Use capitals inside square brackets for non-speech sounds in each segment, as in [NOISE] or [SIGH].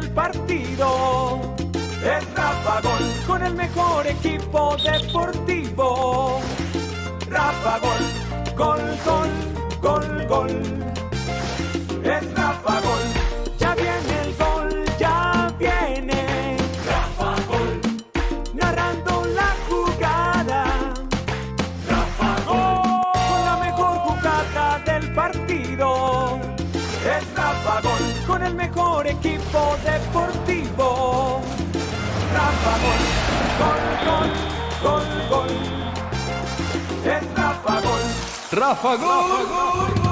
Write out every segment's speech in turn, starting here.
del partido. Es Rafa Gol con el mejor equipo deportivo. Rafa Gol, gol, gol, gol, gol. Gol, gol, gol. Es Rafa Gol. Rafa Gol.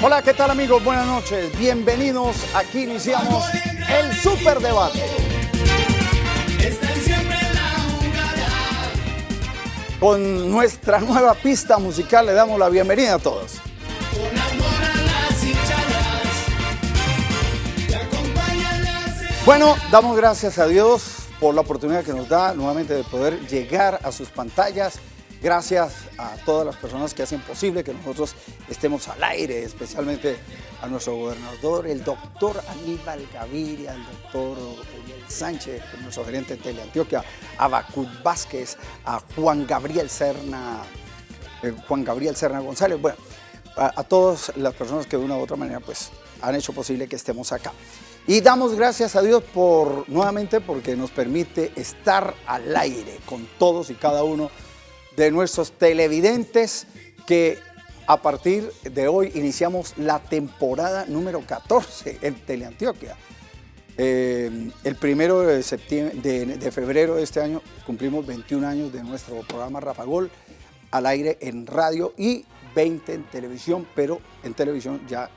Hola, ¿qué tal amigos? Buenas noches. Bienvenidos. Aquí iniciamos el Super Con nuestra nueva pista musical le damos la bienvenida a todos. Bueno, damos gracias a Dios por la oportunidad que nos da nuevamente de poder llegar a sus pantallas. Gracias a todas las personas que hacen posible que nosotros estemos al aire, especialmente a nuestro gobernador, el doctor Aníbal Gaviria, al doctor Uriel Sánchez, nuestro gerente de Teleantioquia, a Bacut Vázquez, a Juan Gabriel Serna, eh, Juan Gabriel Serna González, bueno, a, a todas las personas que de una u otra manera pues han hecho posible que estemos acá. Y damos gracias a Dios por nuevamente porque nos permite estar al aire con todos y cada uno de nuestros televidentes que a partir de hoy iniciamos la temporada número 14 en Teleantioquia. Eh, el primero de, septiembre, de, de, febrero de este año cumplimos 21 años de nuestro programa Rafa Gol al aire en radio y 20 en televisión, pero en televisión ya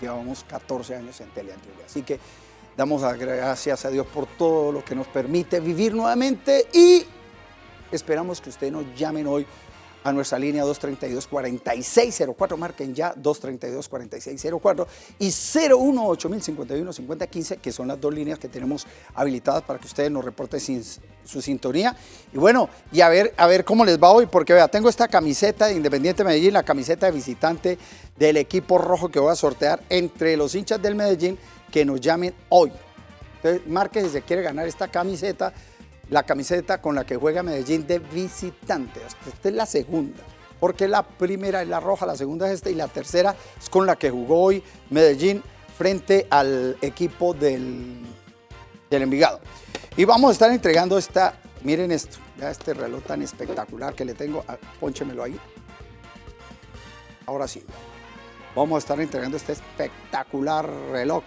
llevamos 14 años en Teleantioquia. Así que damos gracias a Dios por todo lo que nos permite vivir nuevamente y esperamos que ustedes nos llamen hoy a nuestra línea 232-4604, marquen ya 232-4604 y 018-051-5015, que son las dos líneas que tenemos habilitadas para que ustedes nos reporten su sintonía. Y bueno, y a ver, a ver cómo les va hoy, porque vea, tengo esta camiseta de Independiente Medellín, la camiseta de visitante del equipo rojo que voy a sortear entre los hinchas del Medellín que nos llamen hoy. Entonces, marque si se quiere ganar esta camiseta, la camiseta con la que juega Medellín de visitante. Esta es la segunda, porque la primera es la roja, la segunda es esta y la tercera es con la que jugó hoy Medellín frente al equipo del, del Envigado. Y vamos a estar entregando esta, miren esto, ya este reloj tan espectacular que le tengo, ah, pónchemelo ahí. Ahora sí, vamos a estar entregando este espectacular reloj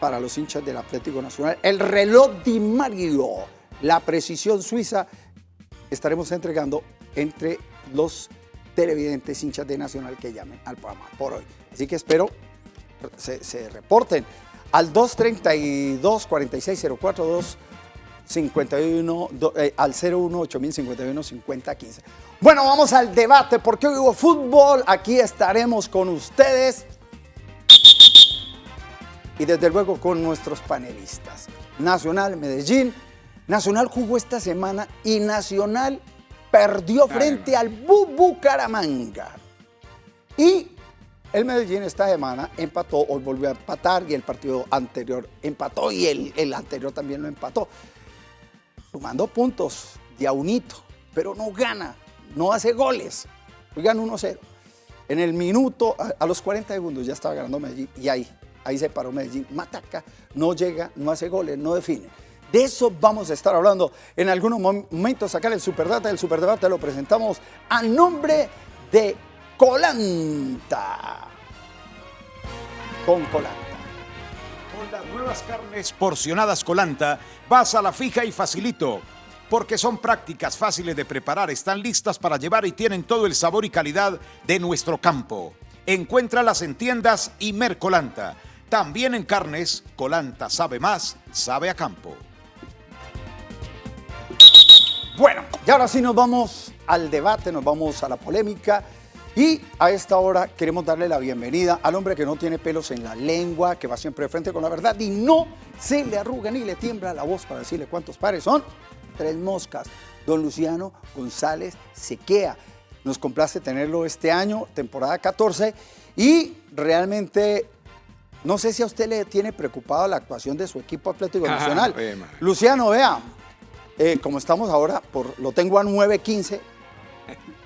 para los hinchas del Atlético Nacional. El reloj Di Mario, la precisión suiza, estaremos entregando entre los televidentes hinchas de Nacional que llamen al programa por hoy. Así que espero se, se reporten al 232 4604 51 eh, al 01 8051 5015. Bueno, vamos al debate porque hoy hubo fútbol. Aquí estaremos con ustedes y desde luego con nuestros panelistas. Nacional Medellín. Nacional jugó esta semana y Nacional perdió frente al Bucaramanga. Y el Medellín esta semana empató, hoy volvió a empatar y el partido anterior empató y el, el anterior también lo empató. Sumando puntos de a unito, pero no gana, no hace goles. Hoy gana 1-0. En el minuto, a, a, los 40 segundos ya estaba ganando Medellín y ahí, ahí se paró Medellín. Mataca, no llega, no hace goles, no define. De eso vamos a estar hablando en algunos momentos acá en el Superdata. El Superdebate lo presentamos a nombre de Colanta. Con Colanta. Con las nuevas carnes porcionadas Colanta, vas a la fija y facilito. Porque son prácticas fáciles de preparar, están listas para llevar y tienen todo el sabor y calidad de nuestro campo. Encuéntralas en tiendas y Mercolanta. También en carnes, Colanta sabe más, sabe a campo. Bueno, y ahora sí nos vamos al debate, nos vamos a la polémica. Y a esta hora queremos darle la bienvenida al hombre que no tiene pelos en la lengua, que va siempre de frente con la verdad y no se le arruga ni le tiembla la voz para decirle cuántos pares son. Tres moscas. Don Luciano González Sequea. Nos complace tenerlo este año, temporada 14, y realmente no sé si a usted le tiene preocupado la actuación de su equipo Atlético Nacional. Luciano, vea, eh, como estamos ahora, por, lo tengo a 9.15.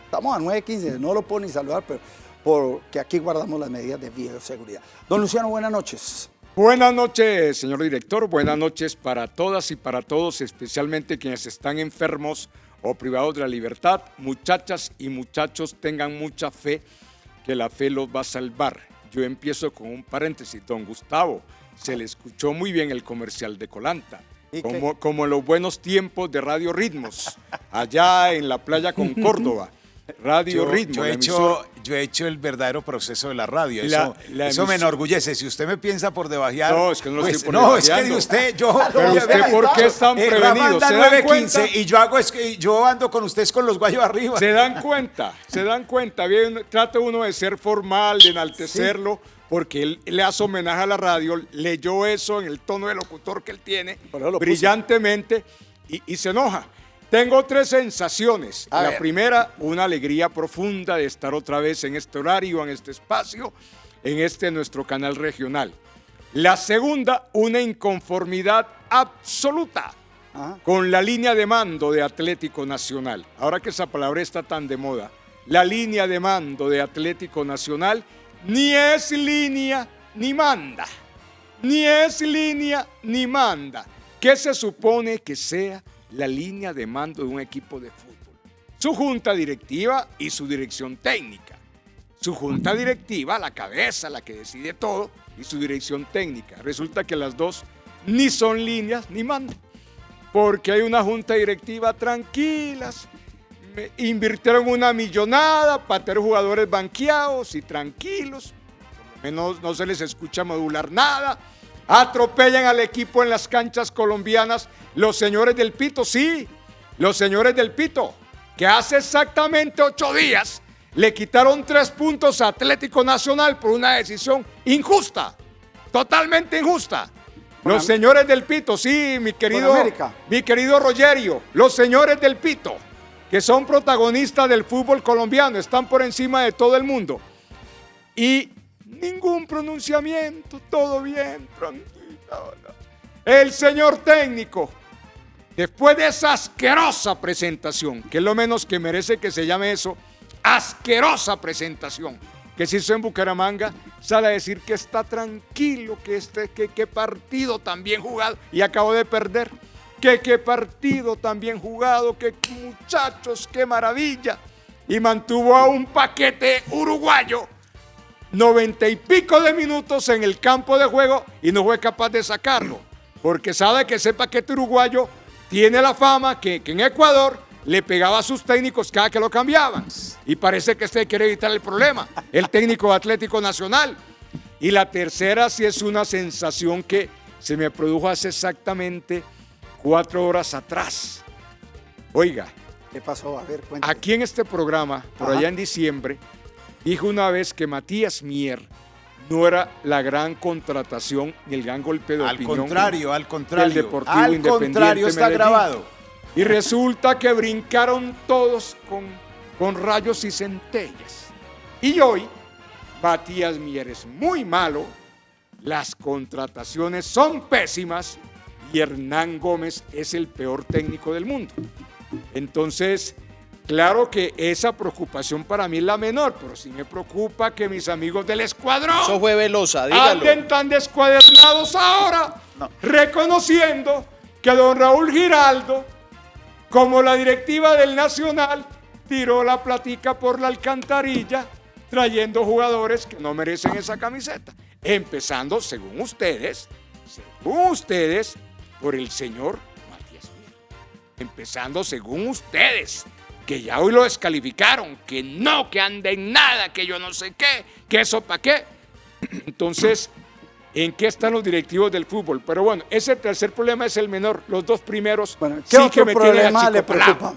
Estamos a 9.15, no lo puedo ni saludar, pero porque aquí guardamos las medidas de bioseguridad. Don Luciano, buenas noches. Buenas noches, señor director. Buenas noches para todas y para todos, especialmente quienes están enfermos o privados de la libertad. Muchachas y muchachos, tengan mucha fe, que la fe los va a salvar. Yo empiezo con un paréntesis. Don Gustavo, se le escuchó muy bien el comercial de Colanta. Como, como en los buenos tiempos de Radio Ritmos, allá en la playa con [LAUGHS] Córdoba. Radio Yo, Ritmos. yo he hecho, yo he hecho el verdadero proceso de la radio. La- eso la eso me enorgullece. Si usted me piensa por debajear. No, es que no lo pues, estoy por No, es que usted, yo. [LAUGHS] Pero yo- usted, vea, ¿por qué es tan eh, Rafa prevenido? anda ¿Se dan 915 cuenta? y yo hago es que yo ando con ustedes con los guayos arriba. Se dan cuenta, se dan cuenta. Bien, trata uno de ser formal, de enaltecerlo, porque él le hace homenaje a la radio, leyó eso en el tono de locutor que él tiene, brillantemente, y, y se enoja. Tengo tres sensaciones. A la ver. primera, una alegría profunda de estar otra vez en este horario, en este espacio, en este nuestro canal regional. La segunda, una inconformidad absoluta Ajá. con la línea de mando de Atlético Nacional. Ahora que esa palabra está tan de moda, la línea de mando de Atlético Nacional ni es línea ni manda. Ni es línea ni manda. ¿Qué se supone que sea la línea de mando de un equipo de fútbol? Su junta directiva y su dirección técnica. Su junta directiva, la cabeza, la que decide todo, y su dirección técnica. Resulta que las dos ni son líneas ni mandan porque hay una junta directiva tranquilas, invirtieron una millonada para tener jugadores banqueados y tranquilos, por lo menos no se les escucha modular nada, atropellan al equipo en las canchas colombianas, los señores del Pito, sí, los señores del Pito, que hace exactamente ocho días le quitaron tres puntos a Atlético Nacional por una decisión injusta, totalmente injusta. Los señores del Pito, sí, mi querido, mi querido Rogerio, los señores del Pito, que son protagonistas del fútbol colombiano, están por encima de todo el mundo. Y ningún pronunciamiento, todo bien, tranquilo. El señor técnico, después de esa asquerosa presentación, que es lo menos que merece que se llame eso, asquerosa presentación que se hizo en Bucaramanga, sale a decir que está tranquilo, que este, que qué partido tan bien jugado y acabó de perder. Que qué partido tan bien jugado, que muchachos, qué maravilla. Y mantuvo a un paquete uruguayo noventa y pico de minutos en el campo de juego y no fue capaz de sacarlo. Porque sabe que ese paquete uruguayo tiene la fama que, que en Ecuador le pegaba a sus técnicos cada que lo cambiaban. Y parece que este quiere evitar el problema, el técnico Atlético Nacional. Y la tercera sí es una sensación que se me produjo hace exactamente cuatro horas atrás. Oiga, ¿Qué pasó? A ver, cuéntame. Aquí en este programa, por Ajá. allá en diciembre, dijo una vez que Matías Mier no era la gran contratación ni el gran golpe de Al opinión contrario, al contrario. del Deportivo al Independiente contrario, está Medellín. grabado. Y resulta que brincaron todos con, con rayos y centellas. Y hoy, Matías Mier es muy malo, las contrataciones son pésimas y Hernán Gómez es el peor técnico del mundo. Entonces, claro que esa preocupación para mí es la menor, pero sí me preocupa que mis amigos del escuadrón Eso fue Velosa, dígalo. anden tan descuadernados ahora, reconociendo que don Raúl Giraldo, como la directiva del Nacional, tiró la platica por la alcantarilla, trayendo jugadores que no merecen esa camiseta. Empezando, según ustedes, según ustedes, por el señor Matías. Empezando, según ustedes, que ya hoy lo descalificaron, que no, que anda en nada, que yo no sé qué, que eso para qué. [CLEARS THROAT] Entonces, ¿en qué están los directivos del fútbol? Pero bueno, ese tercer problema es el menor. Los dos primeros Bueno, ¿qué sí otro que me tienen problema le preocupa?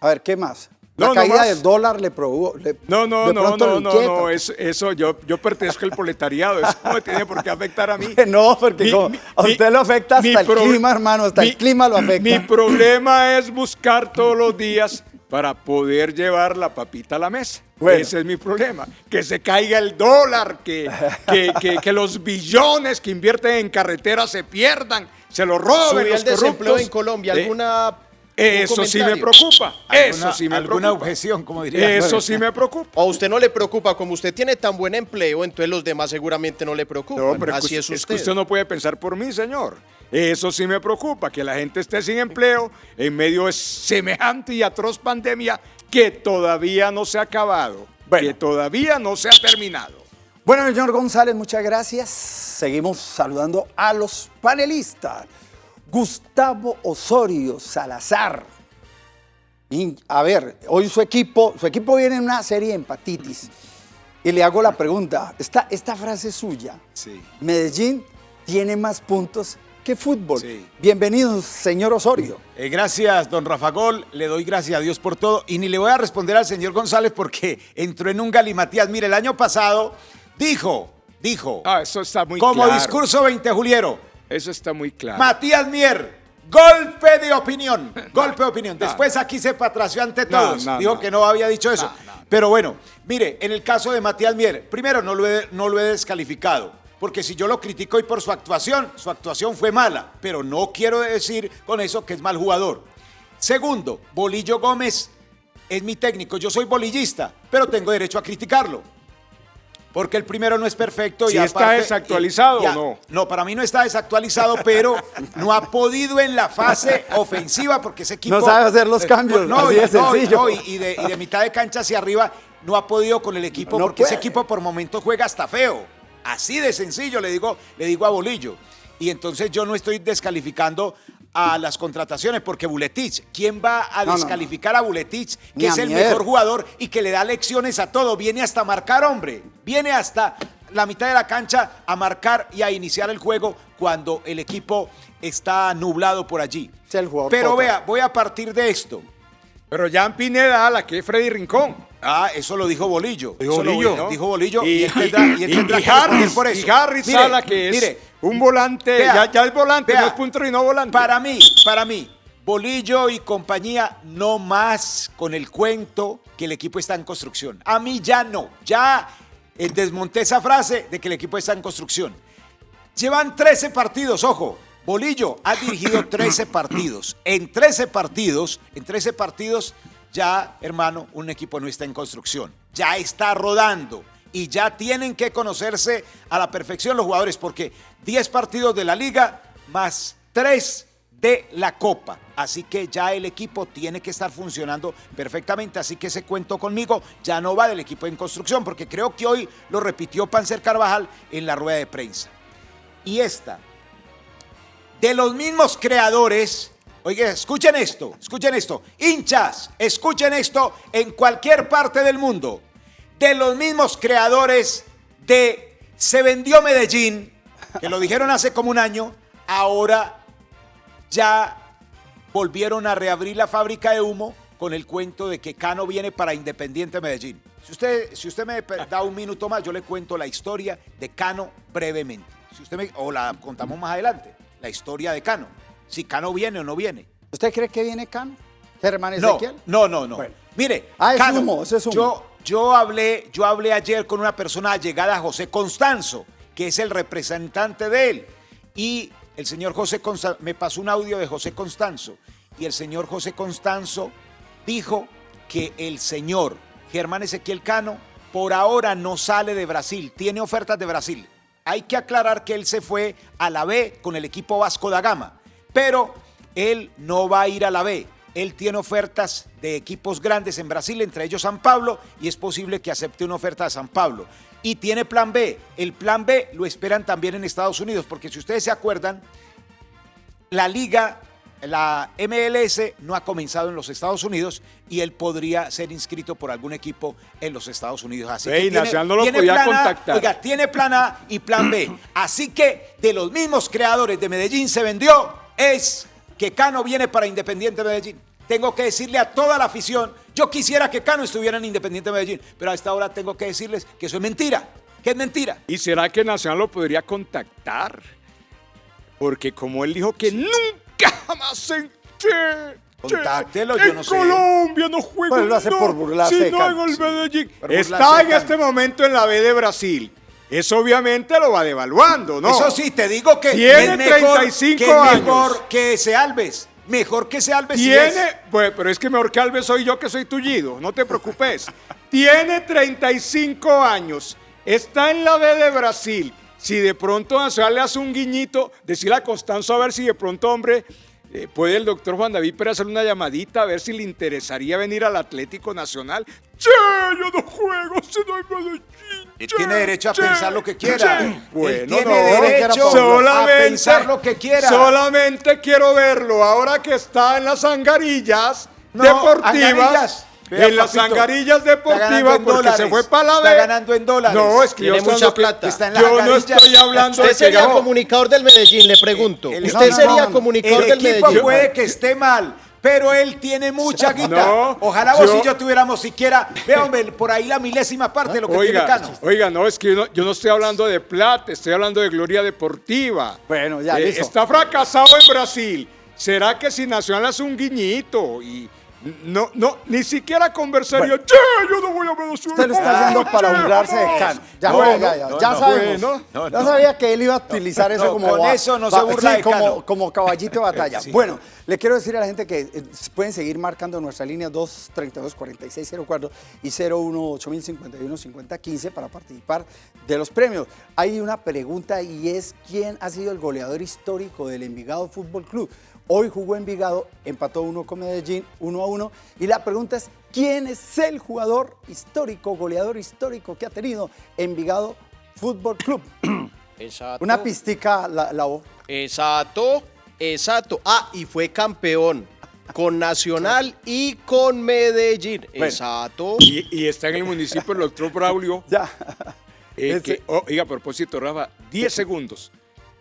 A ver, ¿qué más? La No, no caída más. del dólar le probó. le- No, no, no, no, no, no, eso, eso yo, yo pertenezco al proletariado, eso no me tiene por qué afectar a mí. [LAUGHS] No, porque Mi- como mi- a usted mi- lo afecta hasta mi el clima, hermano, hasta mi- el clima lo afecta. Mi problema es buscar todos los días para poder llevar la papita a la mesa. Bueno. Ese es mi problema. Que se caiga el dólar, que, que, que- que los billones que invierten en carreteras se pierdan, se los roben Subió los el desempleo corruptos. en Colombia. Eh, ¿Alguna Eso sí me preocupa. Eso ¿Alguna- sí me alguna preocupa. objeción, como diría. Eso sí me preocupa. ¿O a usted no le preocupa? Como usted tiene tan buen empleo, entonces los demás seguramente no le preocupan. No, pero Así es, es que- es que usted. usted no puede pensar por mí, señor. Eso sí me preocupa, que la gente esté sin empleo en medio de semejante y atroz pandemia que todavía no se ha acabado, Bueno. que todavía no se ha terminado. Bueno, señor González, muchas gracias. Seguimos saludando a los panelistas. Gustavo Osorio Salazar. Y, a ver, hoy su equipo, su equipo viene en una serie de empatitis. Y le hago la pregunta, esta, esta frase es suya. Sí. Medellín tiene más puntos que fútbol. Sí. Bienvenido, señor Osorio. Eh, gracias, don Rafa Gol. Le doy gracias a Dios por todo. Y ni le voy a responder al señor González porque entró en un galimatías. Mire, el año pasado dijo, dijo, Ah, eso está muy como claro. discurso 20 Juliero, Eso está muy claro. Matías Mier, golpe de opinión. [LAUGHS] Golpe de opinión. Después aquí se patració ante todos. no, Dijo no. que no había dicho eso. Pero bueno, mire, en el caso de Matías Mier, primero no lo he, no lo he descalificado. Porque si yo lo critico hoy por su actuación, su actuación fue mala. Pero no quiero decir con eso que es mal jugador. Segundo, Bolillo Gómez es mi técnico. Yo soy bolillista, pero tengo derecho a criticarlo. Porque el primero no es perfecto. Si y está aparte- desactualizado y- o no. No, para mí no está desactualizado, pero no ha podido en la fase ofensiva porque ese equipo... No sabe hacer los Eh, cambios, No, así y, de no, y- sencillo. no, y- de, y de mitad de cancha hacia arriba no ha podido con el equipo No porque ese equipo por momentos juega hasta feo. Así de sencillo le digo, le digo a Bolillo. Y entonces yo no estoy descalificando a las contrataciones porque Buletich, ¿quién va a No, no, no. descalificar a Buletich, que es el mejor jugador y que le da lecciones a todo? Viene hasta marcar, hombre. Viene hasta la mitad de la cancha a marcar y a iniciar el juego cuando el equipo está nublado por allí. Es el jugador Pero vea, voy a partir de esto. Pero Jan Pineda, la que es Freddy Rincón. Ah, eso lo dijo Bolillo. Dijo Eso lo Bolillo, dijo, ¿no? dijo Bolillo y, Y- él tendrá, y y- y Harris, por eso. y Harris Mire, Sala, que es mire, un volante, vea, ya, ya es volante, vea, no es punto y no volante. Para mí, para mí, Bolillo y compañía, no más con el cuento que el equipo está en construcción. A mí ya no, ya eh, desmonté esa frase de que el equipo está en construcción. Llevan 13 partidos, ojo. Bolillo ha dirigido [COUGHS] 13 partidos. En 13 partidos, en 13 partidos, ya, hermano, un equipo no está en construcción. Ya está rodando. Y ya tienen que conocerse a la perfección los jugadores, porque 10 partidos de la liga más 3 de la Copa. Así que ya el equipo tiene que estar funcionando perfectamente. Así que ese cuento conmigo ya no va del equipo en construcción, porque creo que hoy lo repitió Panzer Carvajal en la rueda de prensa. Y esta, de los mismos creadores, oiga, escuchen esto, escuchen esto, hinchas, escuchen esto en cualquier parte del mundo, de los mismos creadores de Se vendió Medellín, que lo dijeron hace como un año, ahora ya volvieron a reabrir la fábrica de humo con el cuento de que Cano viene para Independiente Medellín. Si usted, si usted me da un minuto más, yo le cuento la historia de Cano brevemente. Si usted me, o la contamos más adelante, la historia de Cano. Si Cano viene o no viene. ¿Usted cree que viene Cano? Germán No, Ezequiel. no, no, no. Bueno. Mire, Ah, es humo, eso es humo. Yo, yo, hablé, yo hablé ayer con una persona llegada a José Constanzo, que es el representante de él. Y el señor José Constanzo, me pasó un audio de José Constanzo. Y el señor José Constanzo dijo que el señor Germán Ezequiel Cano por ahora no sale de Brasil, tiene ofertas de Brasil. Hay que aclarar que él se fue a la B con el equipo Vasco da Gama, pero él no va a ir a la B. Él tiene ofertas de equipos grandes en Brasil, entre ellos San Pablo, y es posible que acepte una oferta de San Pablo. Y tiene plan B. El plan B lo esperan también en Estados Unidos, porque si ustedes se acuerdan, la liga, la MLS no ha comenzado en los Estados Unidos y él podría ser inscrito por algún equipo en los Estados Unidos. Así que tiene, no lo tiene podía plan A, contactar. oiga, tiene plan A y plan B. [CLEARS THROAT] Así que de los mismos creadores de Medellín se vendió es que Cano viene para Independiente Medellín. tengo que decirle a toda la afición, yo quisiera que Cano estuviera en Independiente Medellín, pero a esta hora tengo que decirles que eso es mentira, que es mentira. ¿Y será que Nacional lo podría contactar? Porque como él dijo que nunca jamás en che, che, Contáctelo, yo en no sé. Colombia no juega Bueno, lo hace no, por burlarse sino Cano, en el sí. Medellín. Está en este momento en la B de Brasil. Eso obviamente lo va devaluando, ¿no? Eso sí, te digo que Tiene mejor, 35 que años. mejor que ese Alves. Mejor que ese Alves. sí es. Tiene, pues, pero es que mejor que Alves soy yo que soy tullido, no te preocupes. Tiene 35 años, está en la B de Brasil. Si de pronto Nacional le hace un guiñito, decirle a Constanzo a ver si de pronto, hombre, eh, puede el doctor Juan David Pérez hacer una llamadita a ver si le interesaría venir al Atlético Nacional. Che, yo no juego, si no hay Medellín. Él che, tiene derecho a che, pensar lo que quiera. che. Él Bueno, tiene no, derecho solamente, a pensar lo que quiera. Solamente quiero verlo ahora que está en las angarillas No, deportivas. angarillas. Vea, en las papito, angarillas está ganando deportivas porque se fue para la está B. ganando en dólares. No, es que Tiene yo mucha que- plata. Está en las Yo no estoy hablando Usted de que sería no. comunicador del Medellín, le pregunto. El- Usted no, sería no, no. comunicador El del equipo Medellín. puede que esté mal, pero él tiene mucha [LAUGHS] guita. No, Ojalá vos yo- y yo tuviéramos siquiera, vea hombre, por ahí la milésima parte de lo que tiene Oiga, Cano. oiga, no, es que yo no, yo no estoy hablando de plata, estoy hablando de gloria deportiva. Bueno, ya, Eh, listo. Está fracasado en Brasil. ¿Será que si Nacional hace un guiñito y no, no, ni siquiera conversaría, che, yo no voy a Venezuela. Usted lo está haciendo para burlarse de Cano. Ya, No, bueno, ya, ya, no, ya no, sabemos. bueno, no, ya no. sabía que él iba a utilizar eso no, como... con va- eso no se va- burla sí, de como, caballito de batalla. Sí. Bueno, le quiero decir a la gente que eh, pueden seguir marcando nuestra línea 232-4604 y 018-051-5015 para participar de los premios. Hay una pregunta y es ¿quién ha sido el goleador histórico del Envigado Fútbol Club? Hoy jugó Envigado, empató uno con Medellín, uno a uno. Y la pregunta es, ¿quién es el jugador histórico, goleador histórico que ha tenido Envigado Fútbol Club? [CLEARS THROAT] Exacto. Una pistica, la, la voz. Exacto, exacto. Ah, y fue campeón con Nacional [LAUGHS] y con Medellín. Exacto. Y, y está en el municipio el doctor Braulio. [LAUGHS] Ya. eh, que, oh, oiga, a propósito, Rafa, 10 segundos.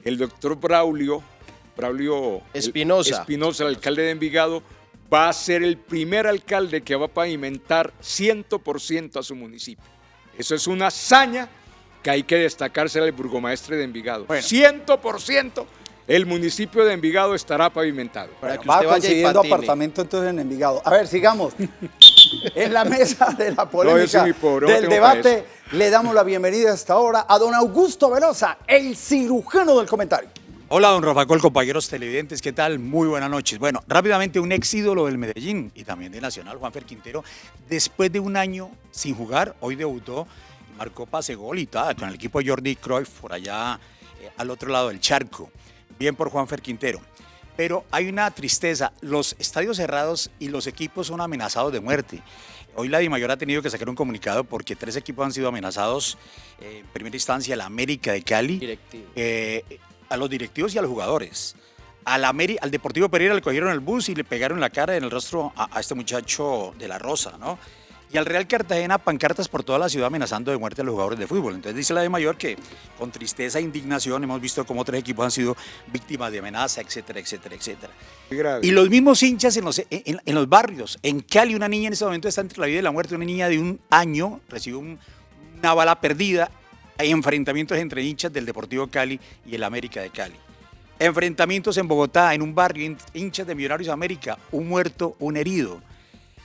El doctor Braulio, Braulio Espinosa. Espinosa, el alcalde de Envigado, va a ser el primer alcalde que va a pavimentar 100% a su municipio. Eso es una hazaña que hay que destacársela al burgomaestre de Envigado. 100% el municipio de Envigado estará pavimentado. Para que Va usted y consiguiendo apartamento entonces en Envigado. A ver, sigamos. [LAUGHS] en la mesa de la polémica pobre, del debate, le damos la bienvenida hasta ahora a don Augusto Velosa, el cirujano del comentario. Hola, don Rafa compañeros televidentes, ¿qué tal? Muy buenas noches. Bueno, rápidamente un ex ídolo del Medellín y también de Nacional, Juanfer Quintero, después de un año sin jugar, hoy debutó marcó pase gol y tal, con el equipo de Jordi Cruyff por allá eh, al otro lado del charco. Bien por Juanfer Quintero. Pero hay una tristeza, los estadios cerrados y los equipos son amenazados de muerte. Hoy la Dimayor ha tenido que sacar un comunicado porque tres equipos han sido amenazados. eh, en primera instancia, la América de Cali, Directivo. eh, a los directivos y a los jugadores. Al, Ameri- al Deportivo Pereira le cogieron el bus y le pegaron la cara en el rostro a, a este muchacho de la Rosa, ¿no? Y al Real Cartagena pancartas por toda la ciudad amenazando de muerte a los jugadores de fútbol. Entonces dice la de mayor que con tristeza e indignación hemos visto cómo tres equipos han sido víctimas de amenaza, etcétera, etcétera, etcétera. Y los mismos hinchas en los, en, en- en los barrios. En Cali, una niña en este momento está entre la vida y la muerte. Una niña de un año recibió un- una bala perdida. Enfrentamientos entre hinchas del Deportivo Cali y el América de Cali. Enfrentamientos en Bogotá, en un barrio, hin- hinchas de Millonarios América, un muerto, un herido.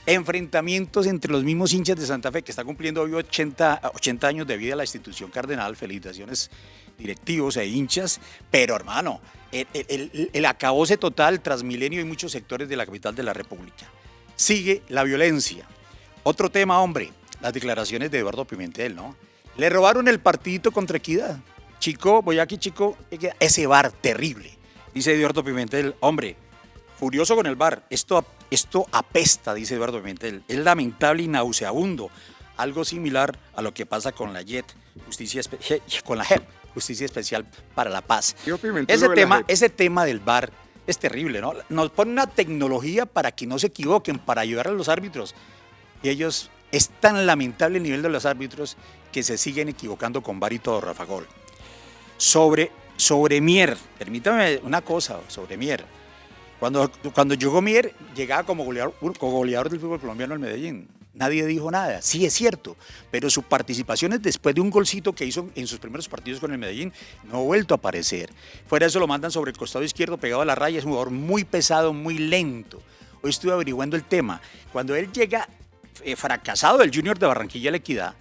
Enfrentamientos entre los mismos hinchas de Santa Fe, que está cumpliendo hoy 80, 80 años de vida la institución cardenal. Felicitaciones directivos e hinchas. Pero hermano, el, el, el- acabose total, Transmilenio y muchos sectores de la capital de la República. Sigue la violencia. Otro tema, hombre, las declaraciones de Eduardo Pimentel, ¿no? Le robaron el partidito contra Equidad. Chico, voy aquí, chico, ese bar terrible. Dice Eduardo Pimentel, hombre, furioso con el bar. Esto, esto apesta, dice Eduardo Pimentel. Es lamentable y nauseabundo. Algo similar a lo que pasa con la JET, justicia con la JEP, Justicia Especial para la Paz. Ese tema, ese tema del bar es terrible, ¿no? Nos pone una tecnología para que no se equivoquen, para ayudar a los árbitros. Y ellos, es tan lamentable el nivel de los árbitros que se siguen equivocando con bar y todo, Rafa Gol. Sobre, sobre Mier, permítame una cosa sobre Mier. Cuando, cuando llegó Mier, llegaba como goleador, como goleador del fútbol colombiano al Medellín. Nadie dijo nada, sí es cierto, pero su participación es después de un golcito que hizo en sus primeros partidos con el Medellín, no ha vuelto a aparecer. Fuera de eso lo mandan sobre el costado izquierdo pegado a la raya, es un jugador muy pesado, muy lento. Hoy estuve averiguando el tema. Cuando él llega fracasado del Junior de Barranquilla La Equidad,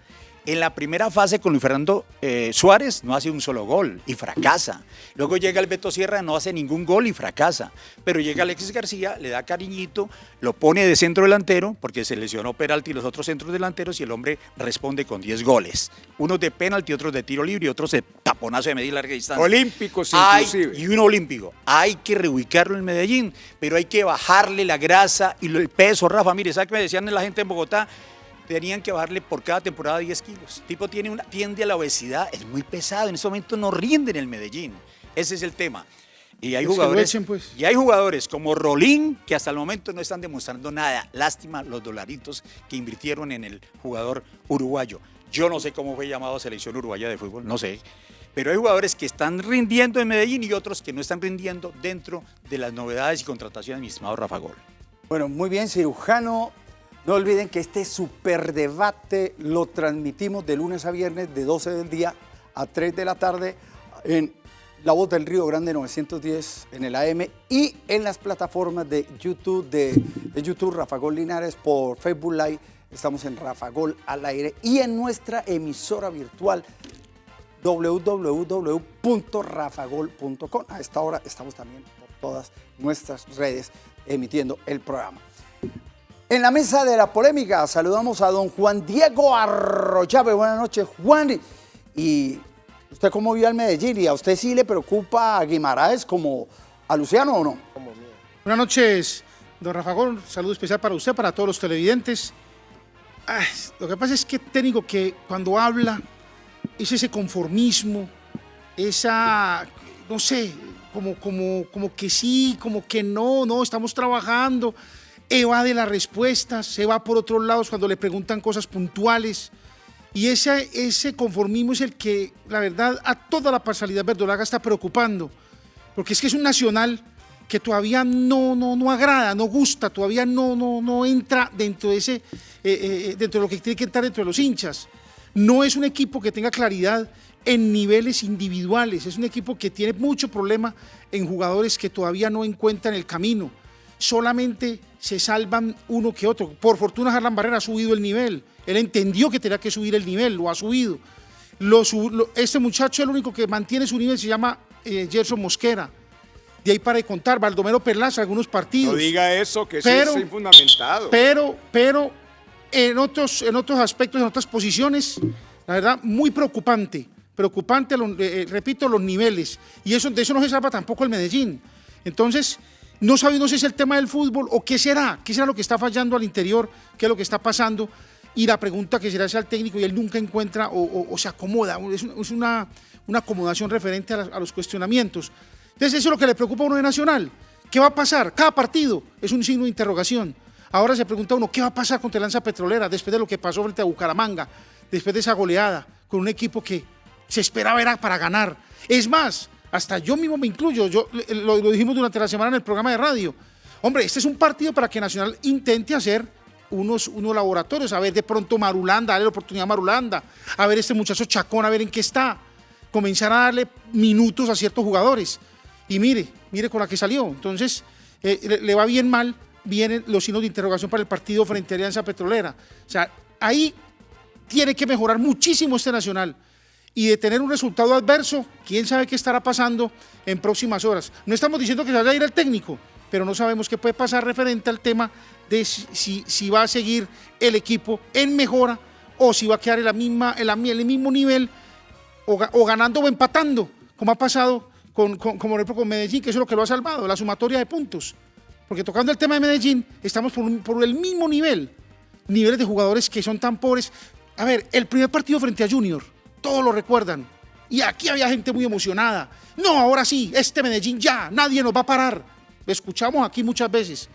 en la primera fase con Luis Fernando eh, Suárez no hace un solo gol y fracasa. Luego llega el Beto Sierra, no hace ningún gol y fracasa. Pero llega Alexis García, le da cariñito, lo pone de centro delantero porque se lesionó Peralti y los otros centros delanteros y el hombre responde con 10 goles. Unos de penalti, otros de tiro libre y otros de taponazo de media y larga distancia. Olímpicos Hay- inclusive. y un olímpico. Hay que reubicarlo en Medellín, pero hay que bajarle la grasa y el peso, Rafa. Mire, ¿sabe qué me decían la gente en Bogotá? Tenían que bajarle por cada temporada 10 kilos. El tipo tiene una, tiende a la obesidad, es muy pesado. En este momento no rinde en el Medellín. Ese es el tema. Y hay Pues jugadores, echen, pues. y hay jugadores como Rolín que hasta el momento no están demostrando nada. Lástima los dolaritos que invirtieron en el jugador uruguayo. Yo no sé cómo fue llamado a selección uruguaya de fútbol, no sé. Pero hay jugadores que están rindiendo en Medellín y otros que no están rindiendo dentro de las novedades y contrataciones, mi estimado Rafa Gol. Bueno, muy bien, cirujano. No olviden que este superdebate lo transmitimos de lunes a viernes de 12 del día a 3 de la tarde en La Voz del Río Grande 910 en el AM y en las plataformas de YouTube, de, YouTube Rafa Gol Linares por Facebook Live. Estamos en Rafa Gol al aire y en nuestra emisora virtual www.rafagol.com. A esta hora estamos también por todas nuestras redes emitiendo el programa. En la mesa de la polémica saludamos a don Juan Diego Arroyave. Buenas noches, Juan. ¿Y usted cómo vio al Medellín? ¿Y a usted sí le preocupa a Guimaraes como a Luciano o no? Buenas noches, don Rafa Gol. Saludo especial para usted, para todos los televidentes. Ay, lo que pasa es que técnico que cuando habla es ese conformismo, esa, no sé, como, como, como que sí, como que no, no, estamos trabajando, evade las respuestas, se va por otros lados cuando le preguntan cosas puntuales. Y ese, ese conformismo es el que, la verdad, a toda la parcialidad verdolaga está preocupando. Porque es que es un nacional que todavía no, no, no agrada, no gusta, todavía no, no, no entra dentro de, ese, eh, eh, dentro de lo que tiene que entrar dentro de los hinchas. No es un equipo que tenga claridad en niveles individuales, es un equipo que tiene mucho problema en jugadores que todavía no encuentran el camino. Solamente se salvan uno que otro. Por fortuna Harlan Barrera ha subido el nivel. Él entendió que tenía que subir el nivel, lo ha subido. Lo sub- lo- este muchacho, el único que mantiene su nivel, se llama eh, Gerson Mosquera. De ahí para contar, Baldomero Perlaza, algunos partidos. No diga eso, que eso es infundamentado. Pero, pero en otros, en otros aspectos, en otras posiciones, la verdad, muy preocupante. Preocupante, lo- eh, eh, repito, los niveles. Y eso, de eso no se salva tampoco el Medellín. Entonces, no sabemos si es el tema del fútbol o qué será, qué será lo que está fallando al interior, qué es lo que está pasando. Y la pregunta que será es al técnico y él nunca encuentra o, se acomoda. Es, un- es una, una acomodación referente a, a los cuestionamientos. Entonces, eso es lo que le preocupa a uno de Nacional. ¿Qué va a pasar? Cada partido es un signo de interrogación. Ahora se pregunta uno, ¿qué va a pasar contra Lanza Petrolera después de lo que pasó frente a Bucaramanga? Después de esa goleada con un equipo que se esperaba era para ganar. Es más, hasta yo mismo me incluyo, yo, eh, lo, lo dijimos durante la semana en el programa de radio. Hombre, este es un partido para que Nacional intente hacer unos, unos laboratorios, a ver de pronto Marulanda, darle la oportunidad a Marulanda, a ver este muchacho Chacón, a ver en qué está, comenzar a darle minutos a ciertos jugadores. Y mire, mire con la que salió. Entonces, eh, le, le va bien mal, vienen los signos de interrogación para el partido frente a Alianza Petrolera. O sea, ahí tiene que mejorar muchísimo este Nacional. Y de tener un resultado adverso, quién sabe qué estará pasando en próximas horas. No estamos diciendo que se vaya a ir el técnico, pero no sabemos qué puede pasar referente al tema de si, va a seguir el equipo en mejora o si va a quedar en, el mismo nivel o, ga- o ganando o empatando, como ha pasado con, con- como con Medellín, que eso es lo que lo ha salvado, la sumatoria de puntos. Porque tocando el tema de Medellín, estamos por el mismo nivel, niveles de jugadores que son tan pobres. A ver, el primer partido frente a Junior, todos lo recuerdan. Y aquí había gente muy emocionada. No, ahora sí, este Medellín ya, nadie nos va a parar. Escuchamos aquí muchas veces.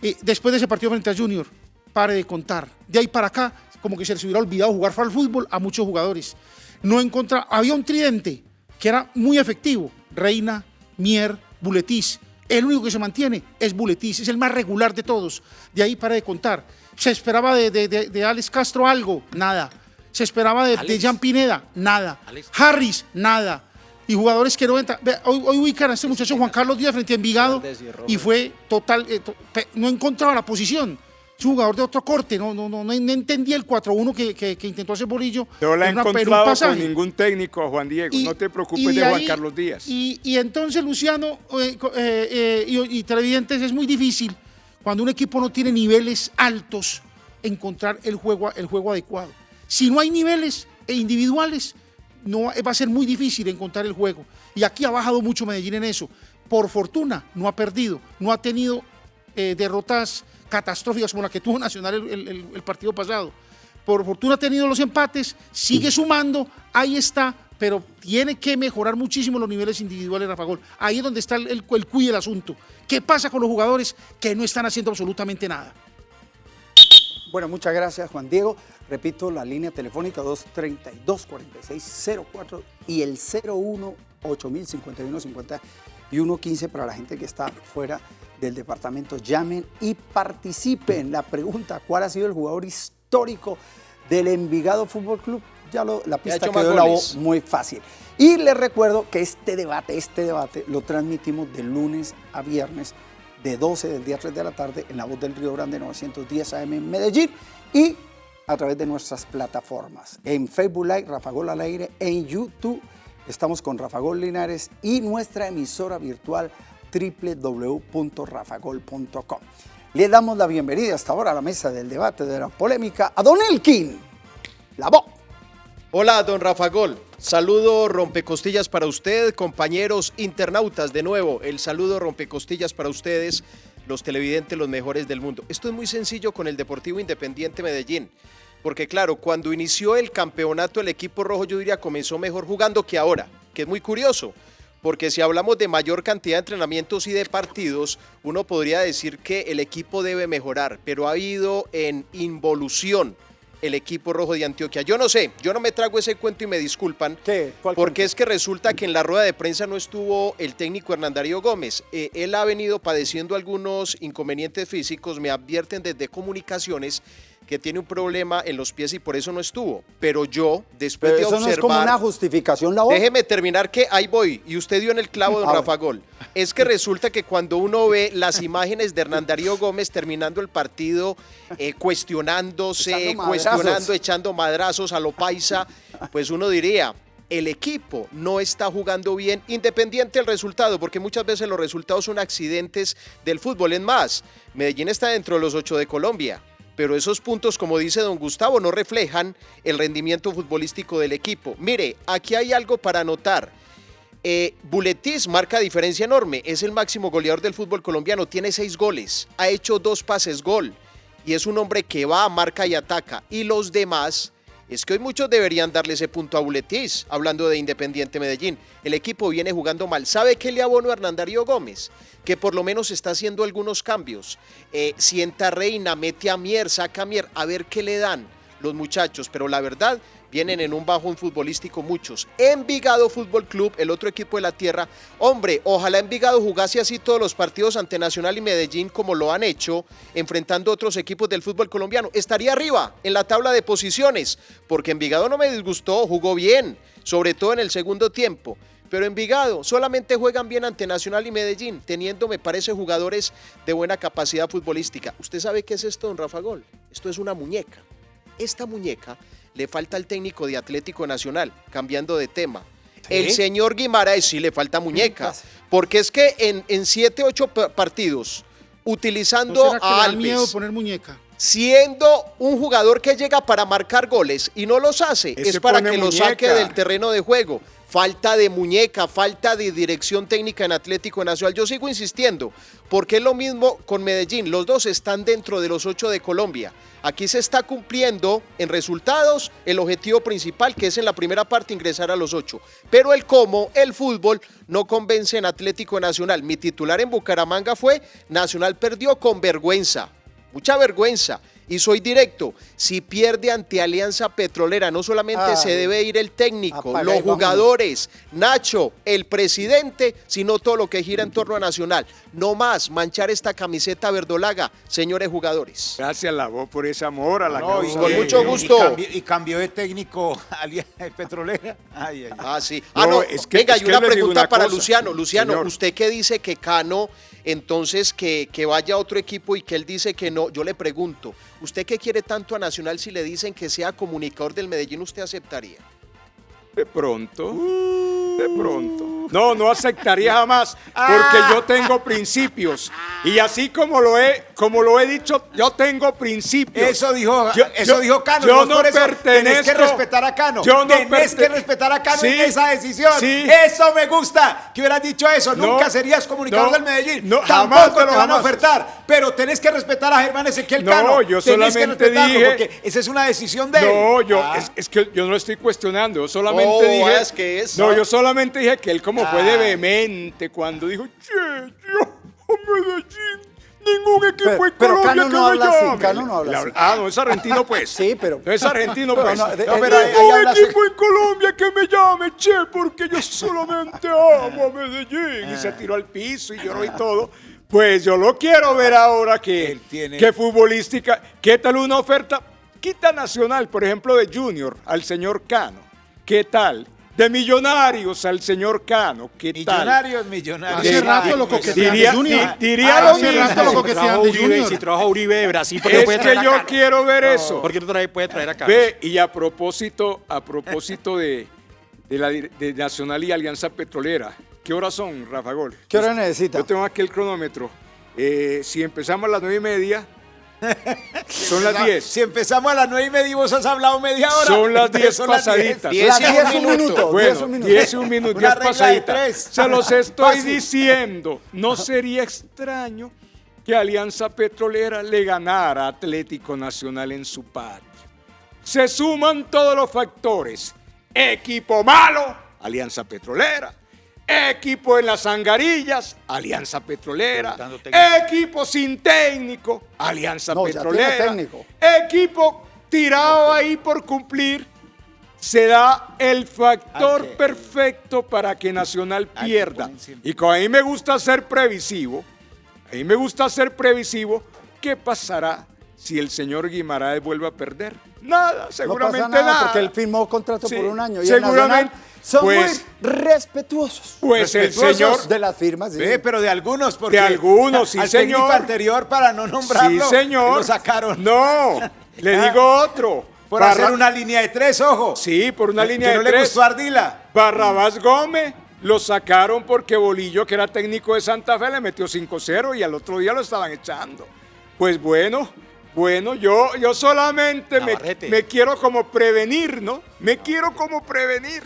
Eh, después de ese partido frente a Junior, pare de contar. De ahí para acá, como que se les hubiera olvidado jugar al fútbol a muchos jugadores. No encontra, había un tridente que era muy efectivo. Reina, Mier, Buletis. El único que se mantiene es Buletis, es el más regular de todos. De ahí para de contar. Se esperaba de, de Alex Castro algo, nada. Se esperaba de, de Jan Pineda, nada. Harris, nada. Y jugadores que no entran. Hoy, hoy ubican a este muchacho Juan Carlos Díaz frente a Envigado y fue total, eh, to- pe- no encontraba la posición. Es un jugador de otro corte, no, no, no, no entendía el 4-1 que, que- que intentó hacer Bolillo. No la un encontrado con ningún técnico, Juan Diego. Y- no te preocupes de Juan Carlos Díaz. Y, y entonces, Luciano eh, eh, y, y televidentes, es muy difícil cuando un equipo no tiene niveles altos encontrar el juego, el juego adecuado. Si no hay niveles e individuales, no va a ser muy difícil encontrar el juego. Y aquí ha bajado mucho Medellín en eso. Por fortuna, no ha perdido, no ha tenido eh, derrotas catastróficas como la que tuvo [LAUGHS] Nacional el- el- el- el partido pasado. Por fortuna ha tenido los empates, sigue sumando, ahí está, pero tiene que mejorar muchísimo los niveles individuales, Rafa Gol. Ahí es donde está el, el, el cuy del asunto. ¿Qué pasa con los jugadores que no están haciendo absolutamente nada? Bueno, muchas gracias, Juan Diego. Repito, la línea telefónica 232-4604 y el 01 8051 5115 para la gente que está fuera del departamento. Llamen y participen. La pregunta, ¿cuál ha sido el jugador histórico del Envigado Fútbol Club? Ya lo, la pista quedó la voz muy fácil. Y les recuerdo que este debate, este debate lo transmitimos de lunes a viernes de 12 del día 3 de la tarde en la voz del Río Grande 910 AM en Medellín y a través de nuestras plataformas. En Facebook Live, Rafa Gol al aire, en YouTube estamos con Rafa Gol Linares y nuestra emisora virtual www.rafagol.com. Le damos la bienvenida hasta ahora a la mesa del debate de la polémica a Don Elkin. La voz. Hola, don Rafa Gol. Saludo rompecostillas para usted, compañeros internautas. De nuevo, el saludo rompecostillas para ustedes, los televidentes, los mejores del mundo. Esto es muy sencillo con el Deportivo Independiente Medellín. Porque claro, cuando inició el campeonato el equipo rojo, yo diría, comenzó mejor jugando que ahora, que es muy curioso. Porque si hablamos de mayor cantidad de entrenamientos y de partidos, uno podría decir que el equipo debe mejorar, pero ha habido en involución el equipo rojo de Antioquia. Yo no sé, yo no me trago ese cuento y me disculpan. ¿Qué? ¿Cuál Porque cuento? es que resulta que en la rueda de prensa no estuvo el técnico Hernán Darío Gómez. Eh, él ha venido padeciendo algunos inconvenientes físicos, me advierten desde comunicaciones que tiene un problema en los pies y por eso no estuvo. Pero yo, después Pero de eso observar... no es como una justificación, la. Déjeme terminar que ahí voy. Y usted dio en el clavo, don A ver. Rafa Gol. Es que resulta que cuando uno ve las imágenes de Hernán Darío Gómez terminando el partido, eh, cuestionándose, Echando cuestionando, echando madrazos a lo paisa, pues uno diría, el equipo no está jugando bien, independiente del resultado, porque muchas veces los resultados son accidentes del fútbol. Es más, Medellín está dentro de los ocho de Colombia, pero esos puntos, como dice don Gustavo, no reflejan el rendimiento futbolístico del equipo. Mire, aquí hay algo para anotar. Eh, Buletis marca diferencia enorme, es el máximo goleador del fútbol colombiano, tiene seis goles, ha hecho dos pases gol y es un hombre que va, marca y ataca. Y los demás, es que hoy muchos deberían darle ese punto a Buletis, hablando de Independiente Medellín. El equipo viene jugando mal. ¿Sabe qué le abono a Hernán Darío Gómez? Que por lo menos está haciendo algunos cambios. Eh, sienta Reina, mete a Mier, saca a Mier, a ver qué le dan los muchachos. Pero la verdad, vienen en un bajón futbolístico muchos. Envigado Fútbol Club, el otro equipo de la tierra. Hombre, ojalá Envigado jugase así todos los partidos ante Nacional y Medellín como lo han hecho, enfrentando otros equipos del fútbol colombiano. Estaría arriba en la tabla de posiciones, porque Envigado no me disgustó, jugó bien, sobre todo en el segundo tiempo. Pero Envigado solamente juegan bien ante Nacional y Medellín, teniendo, me parece, jugadores de buena capacidad futbolística. ¿Usted sabe qué es esto, don Rafa Gol? Esto es una muñeca. Esta muñeca le falta al técnico de Atlético Nacional, cambiando de tema. El señor Guimaraes sí le falta muñeca, porque es que en, en siete, ocho pa- partidos, ¿No utilizando será que a miedo poner muñeca? siendo un jugador que llega para marcar goles y no los hace, Ese es para que lo saque muñeca. del terreno de juego. Falta de muñeca, falta de dirección técnica en Atlético Nacional. Yo sigo insistiendo, porque es lo mismo con Medellín. Los dos están dentro de los ocho de Colombia. Aquí se está cumpliendo en resultados el objetivo principal, que es en la primera parte ingresar a los ocho. Pero el cómo, el fútbol, no convence en Atlético Nacional. Mi titular en Bucaramanga fue Nacional perdió con vergüenza mucha vergüenza. Y soy directo, si pierde ante Alianza Petrolera, no solamente se debe ir el técnico, Apaga los jugadores, Nacho, el presidente, sino todo lo que gira en torno a Nacional. No más manchar esta camiseta verdolaga, señores jugadores. Gracias, la voz, por ese amor a la No, y- causa. Con y- mucho y- gusto. Y cambió, y cambió de técnico [LAUGHS] Alianza Petrolera. Ay, ay, ay. Ah, sí. Ah, No, no, es que- venga, es y que una pregunta una para cosa, Luciano. Luciano, señor. usted que dice que Cano, entonces que, que vaya otro equipo y que él dice que no, yo le pregunto, ¿usted qué quiere tanto a Nacional si le dicen que sea comunicador del Medellín, usted aceptaría? De pronto, de pronto. No, no aceptaría jamás, porque yo tengo principios. Y así como lo he, como lo he dicho, yo tengo principios. Eso dijo, Yo- eso yo- dijo Cano. yo no por eso Tenés que pertenezco- respetar a Cano. yo no tenés perte- que respetar a Cano en esa decisión. sí. Eso me gusta. Que hubieras dicho eso. No, Nunca serías comunicador no, del Medellín. no, Tampoco jamás, te pero van a ofertar. Pero tenés que respetar a Germán Ezequiel No, Cano. yo Tenés que solamente dije- Porque esa es una decisión de él. No, yo, Ah. es, es que yo no estoy cuestionando, yo solamente Oh, dije. es que es, no, ah. yo solamente dije que él como fue de vehemente cuando dijo, che, yo a Medellín, ningún equipo Pero- en pero Colombia Cano que no me habla así, llame". Cano no habla así. Ah, no, es argentino [LAUGHS] pues. Sí, pero- No es argentino [LAUGHS] Pero pues. no, de- No, pero ahí- ahí Ningún hablas- equipo en Colombia que me llame, che, porque yo solamente amo a Medellín. Y se tiró al piso y lloró y todo. Pues yo lo quiero ver ahora que, Él tiene- que futbolística. ¿Qué tal una oferta? Quita Nacional, por ejemplo, de Junior al señor Cano. ¿Qué tal? De Millonarios al señor Cano. ¿Qué tal? Millonarios, millonarios. Hace De- rato lo coquetean diría- de Junior. di- diría Hace lo rato mismo. lo Si coquetean trajo de Uribe, Junior. si trajo a Uribe de Brasil, ¿por qué no Es puede que traer a yo quiero ver eso. ¿Por qué no trae- puede traer a Cano? Ve, y a propósito, a propósito de, de la dir- de Nacional y Alianza Petrolera, ¿qué horas son, Rafa Gol? ¿Qué hora necesita? Yo tengo aquí el cronómetro. Eh, si empezamos a las nueve y media, son las diez. Si empezamos a las nueve y media y vos has hablado media hora. Son las entonces diez son las pasaditas. Diez Las y un 10 minuto. 10 Bueno, un minuto. 10 y un minuto, Una 10 regla de pasaditas. Se los estoy Fácil. diciendo. No sería extraño que Alianza Petrolera le ganara a Atlético Nacional en su patio. Se suman todos los factores. Equipo malo, Alianza Petrolera. Equipo en las angarillas, Alianza Petrolera. Equipo sin técnico, Alianza No, Petrolera. técnico. Equipo tirado ahí por cumplir. Se da el factor perfecto para que Nacional pierda. Y como a mí me gusta ser previsivo, a mí me gusta ser previsivo, ¿qué pasará si el señor Guimaraes vuelve a perder? Nada, No seguramente pasa nada, nada. porque él firmó contrato Sí, por un año. Y seguramente, el Nacional son pues- muy respetuosos Pues el señor, de las firmas. sí. Ve, pero de algunos, porque De algunos, sí, al señor. anterior para no nombrarlo, sí señor, lo sacaron. No, le Ah. digo otro. Por Barra- hacer una línea de tres, ojo. Sí, por una Que línea de no le tres. gustó a Ardila. Barrabás Gómez lo sacaron porque Bolillo, que era técnico de Santa Fe, le metió 5-0 y al otro día lo estaban echando. Pues bueno, bueno, yo, yo solamente me quiero como prevenir, ¿no? Me quiero como prevenir.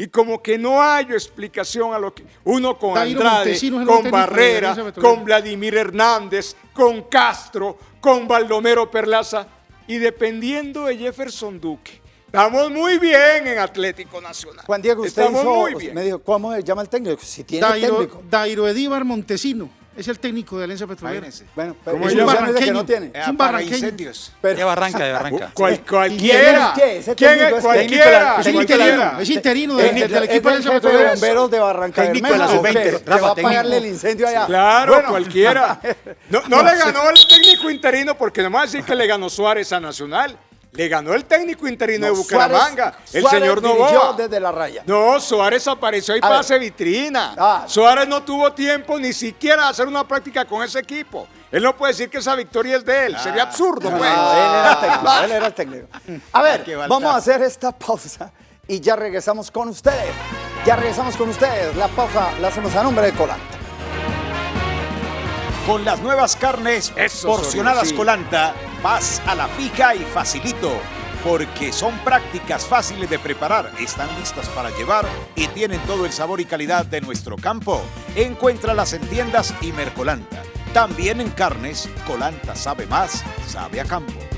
Y como que no hay explicación a lo que uno con Dairo Andrade, con Barrera, con Vladimir Hernández, con Castro, con Baldomero Perlaza y dependiendo de Jefferson Duque. Estamos muy bien en Atlético Nacional. Juan Diego, usted Estamos hizo- muy bien. me dijo, ¿cómo se llama el técnico? Si tiene Dairo, técnico. Dairo Edíbar Montesino es el técnico de Alianza Petrolera. Bueno, pero ¿Cómo es un barranqueño que no tiene. Es un Apaga barranqueño. incendios. Pero- De Barranca, de Barranca. Cual- cualquiera. ¿Quién es? ¿Ese ¿Quién técnico es? es Cualquiera. Es interino, es interino del equipo de Alianza Petrolera. bomberos de Barranca Técnico de Bermeja, la ¿o qué? sub-20, Que va a técnico. el incendio allá. Claro, Bueno, cualquiera. [LAUGHS] No, no le ganó el técnico interino porque no me va a decir que le ganó Suárez a Nacional. Le ganó el técnico interino no, de Bucaramanga, Suárez- el Suárez señor Novoa. desde la raya. No, Suárez apareció ahí A para ver. hacer vitrina. Ah. Suárez no tuvo tiempo ni siquiera de hacer una práctica con ese equipo. Él no puede decir que esa victoria es de él. Sería absurdo, No, pues. él era el técnico, él era el técnico. A ver, vamos a hacer esta pausa y ya regresamos con ustedes. Ya regresamos con ustedes. La pausa la hacemos a nombre de Colanta. Con las nuevas carnes Eso, porcionadas sí. Colanta, vas a la fija y facilito. Porque son prácticas fáciles de preparar, están listas para llevar y tienen todo el sabor y calidad de nuestro campo. Encuéntralas en tiendas y Mercolanta. También en carnes, Colanta sabe más, sabe a campo.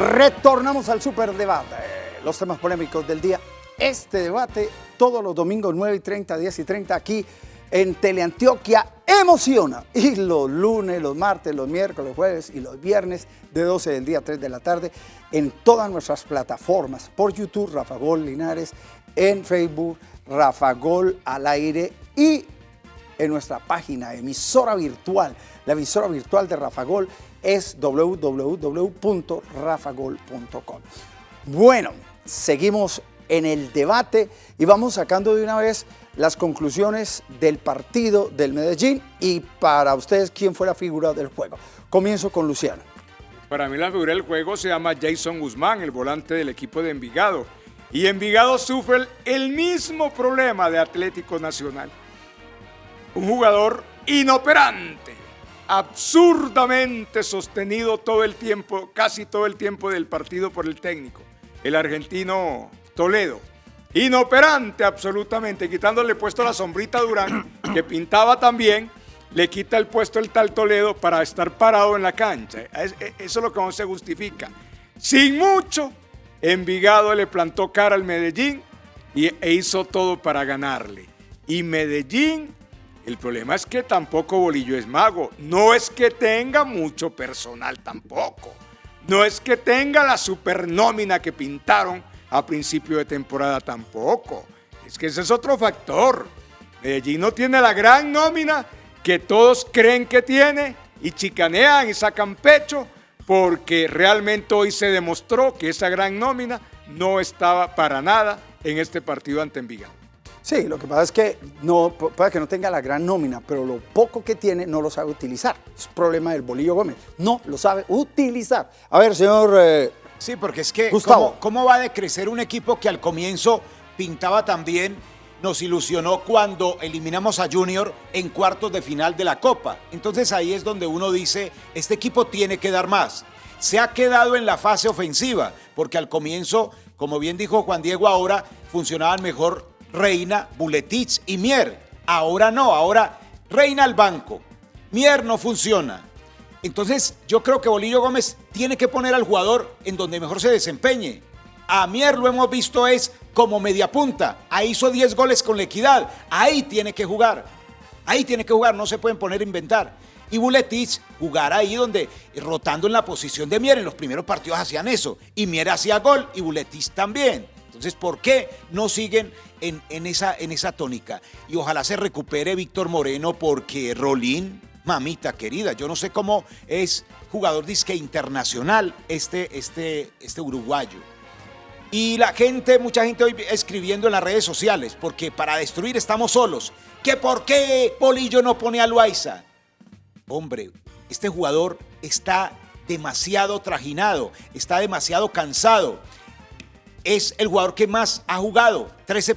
Retornamos al superdebate. Los temas polémicos del día. Este debate todos los domingos 9 y 30, 10 y 30 aquí en Teleantioquia emociona. Y los lunes, los martes, los miércoles, los jueves y los viernes de 12 del día a 3 de la tarde en todas nuestras plataformas. Por YouTube, Rafa Gol Linares, en Facebook, Rafa Gol al aire y en nuestra página emisora virtual. La emisora virtual de Rafa Gol es www.rafagol.com. Bueno, seguimos en el debate y vamos sacando de una vez las conclusiones del partido del Medellín y para ustedes quién fue la figura del juego. Comienzo con Luciano. Para mí la figura del juego se llama Jason Guzmán, el volante del equipo de Envigado. Y Envigado sufre el mismo problema de Atlético Nacional. Un jugador inoperante, absurdamente sostenido todo el tiempo, casi todo el tiempo del partido por el técnico, el argentino Toledo. Inoperante absolutamente, quitándole puesto la sombrita Durán, [CLEARS THROAT] que pintaba también, le quita el puesto el tal Toledo para estar parado en la cancha. Eso es lo que no se justifica. Sin mucho, Envigado le plantó cara al Medellín y, e hizo todo para ganarle. Y Medellín, el problema es que tampoco Bolillo es mago. No es que tenga mucho personal tampoco. No es que tenga la supernómina que pintaron a principio de temporada tampoco. Es que ese es otro factor. Medellín no tiene la gran nómina que todos creen que tiene y chicanean y sacan pecho porque realmente hoy se demostró que esa gran nómina no estaba para nada en este partido ante Envigado. Sí, lo que pasa es que no, puede que no tenga la gran nómina, pero lo poco que tiene no lo sabe utilizar. Es problema del Bolillo Gómez. No lo sabe utilizar. A ver, señor eh, Sí, porque es que Gustavo. ¿cómo, ¿cómo va a decrecer un equipo que al comienzo pintaba tan bien? Nos ilusionó cuando eliminamos a Junior en cuartos de final de la Copa. Entonces ahí es donde uno dice, este equipo tiene que dar más. Se ha quedado en la fase ofensiva, porque al comienzo, como bien dijo Juan Diego, ahora funcionaban mejor Reina, Buletich y Mier. Ahora no, ahora Reina al banco. Mier no funciona. Entonces, yo creo que Bolillo Gómez tiene que poner al jugador en donde mejor se desempeñe. A Mier lo hemos visto es como media punta. Ahí hizo 10 goles con la equidad. Ahí tiene que jugar. Ahí tiene que jugar, no se pueden poner a inventar. Y Buletich jugar ahí donde, rotando en la posición de Mier. En los primeros partidos hacían eso. Y Mier hacía gol y Buletich también. Entonces, ¿por qué no siguen en, esa, tónica? Y ojalá se recupere Víctor Moreno porque Rolín mamita querida. Yo no sé cómo es jugador disque internacional este, este, este uruguayo. Y la gente, mucha gente hoy escribiendo en las redes sociales, porque para destruir estamos solos. ¿Que por qué Polillo no pone a Loaiza? Hombre, este jugador está demasiado trajinado, está demasiado cansado. Es el jugador que más ha jugado. 13,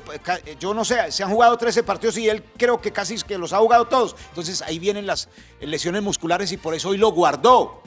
yo no sé, se han jugado 13 partidos y él creo que casi que los ha jugado todos. Entonces ahí vienen las lesiones musculares y por eso hoy lo guardó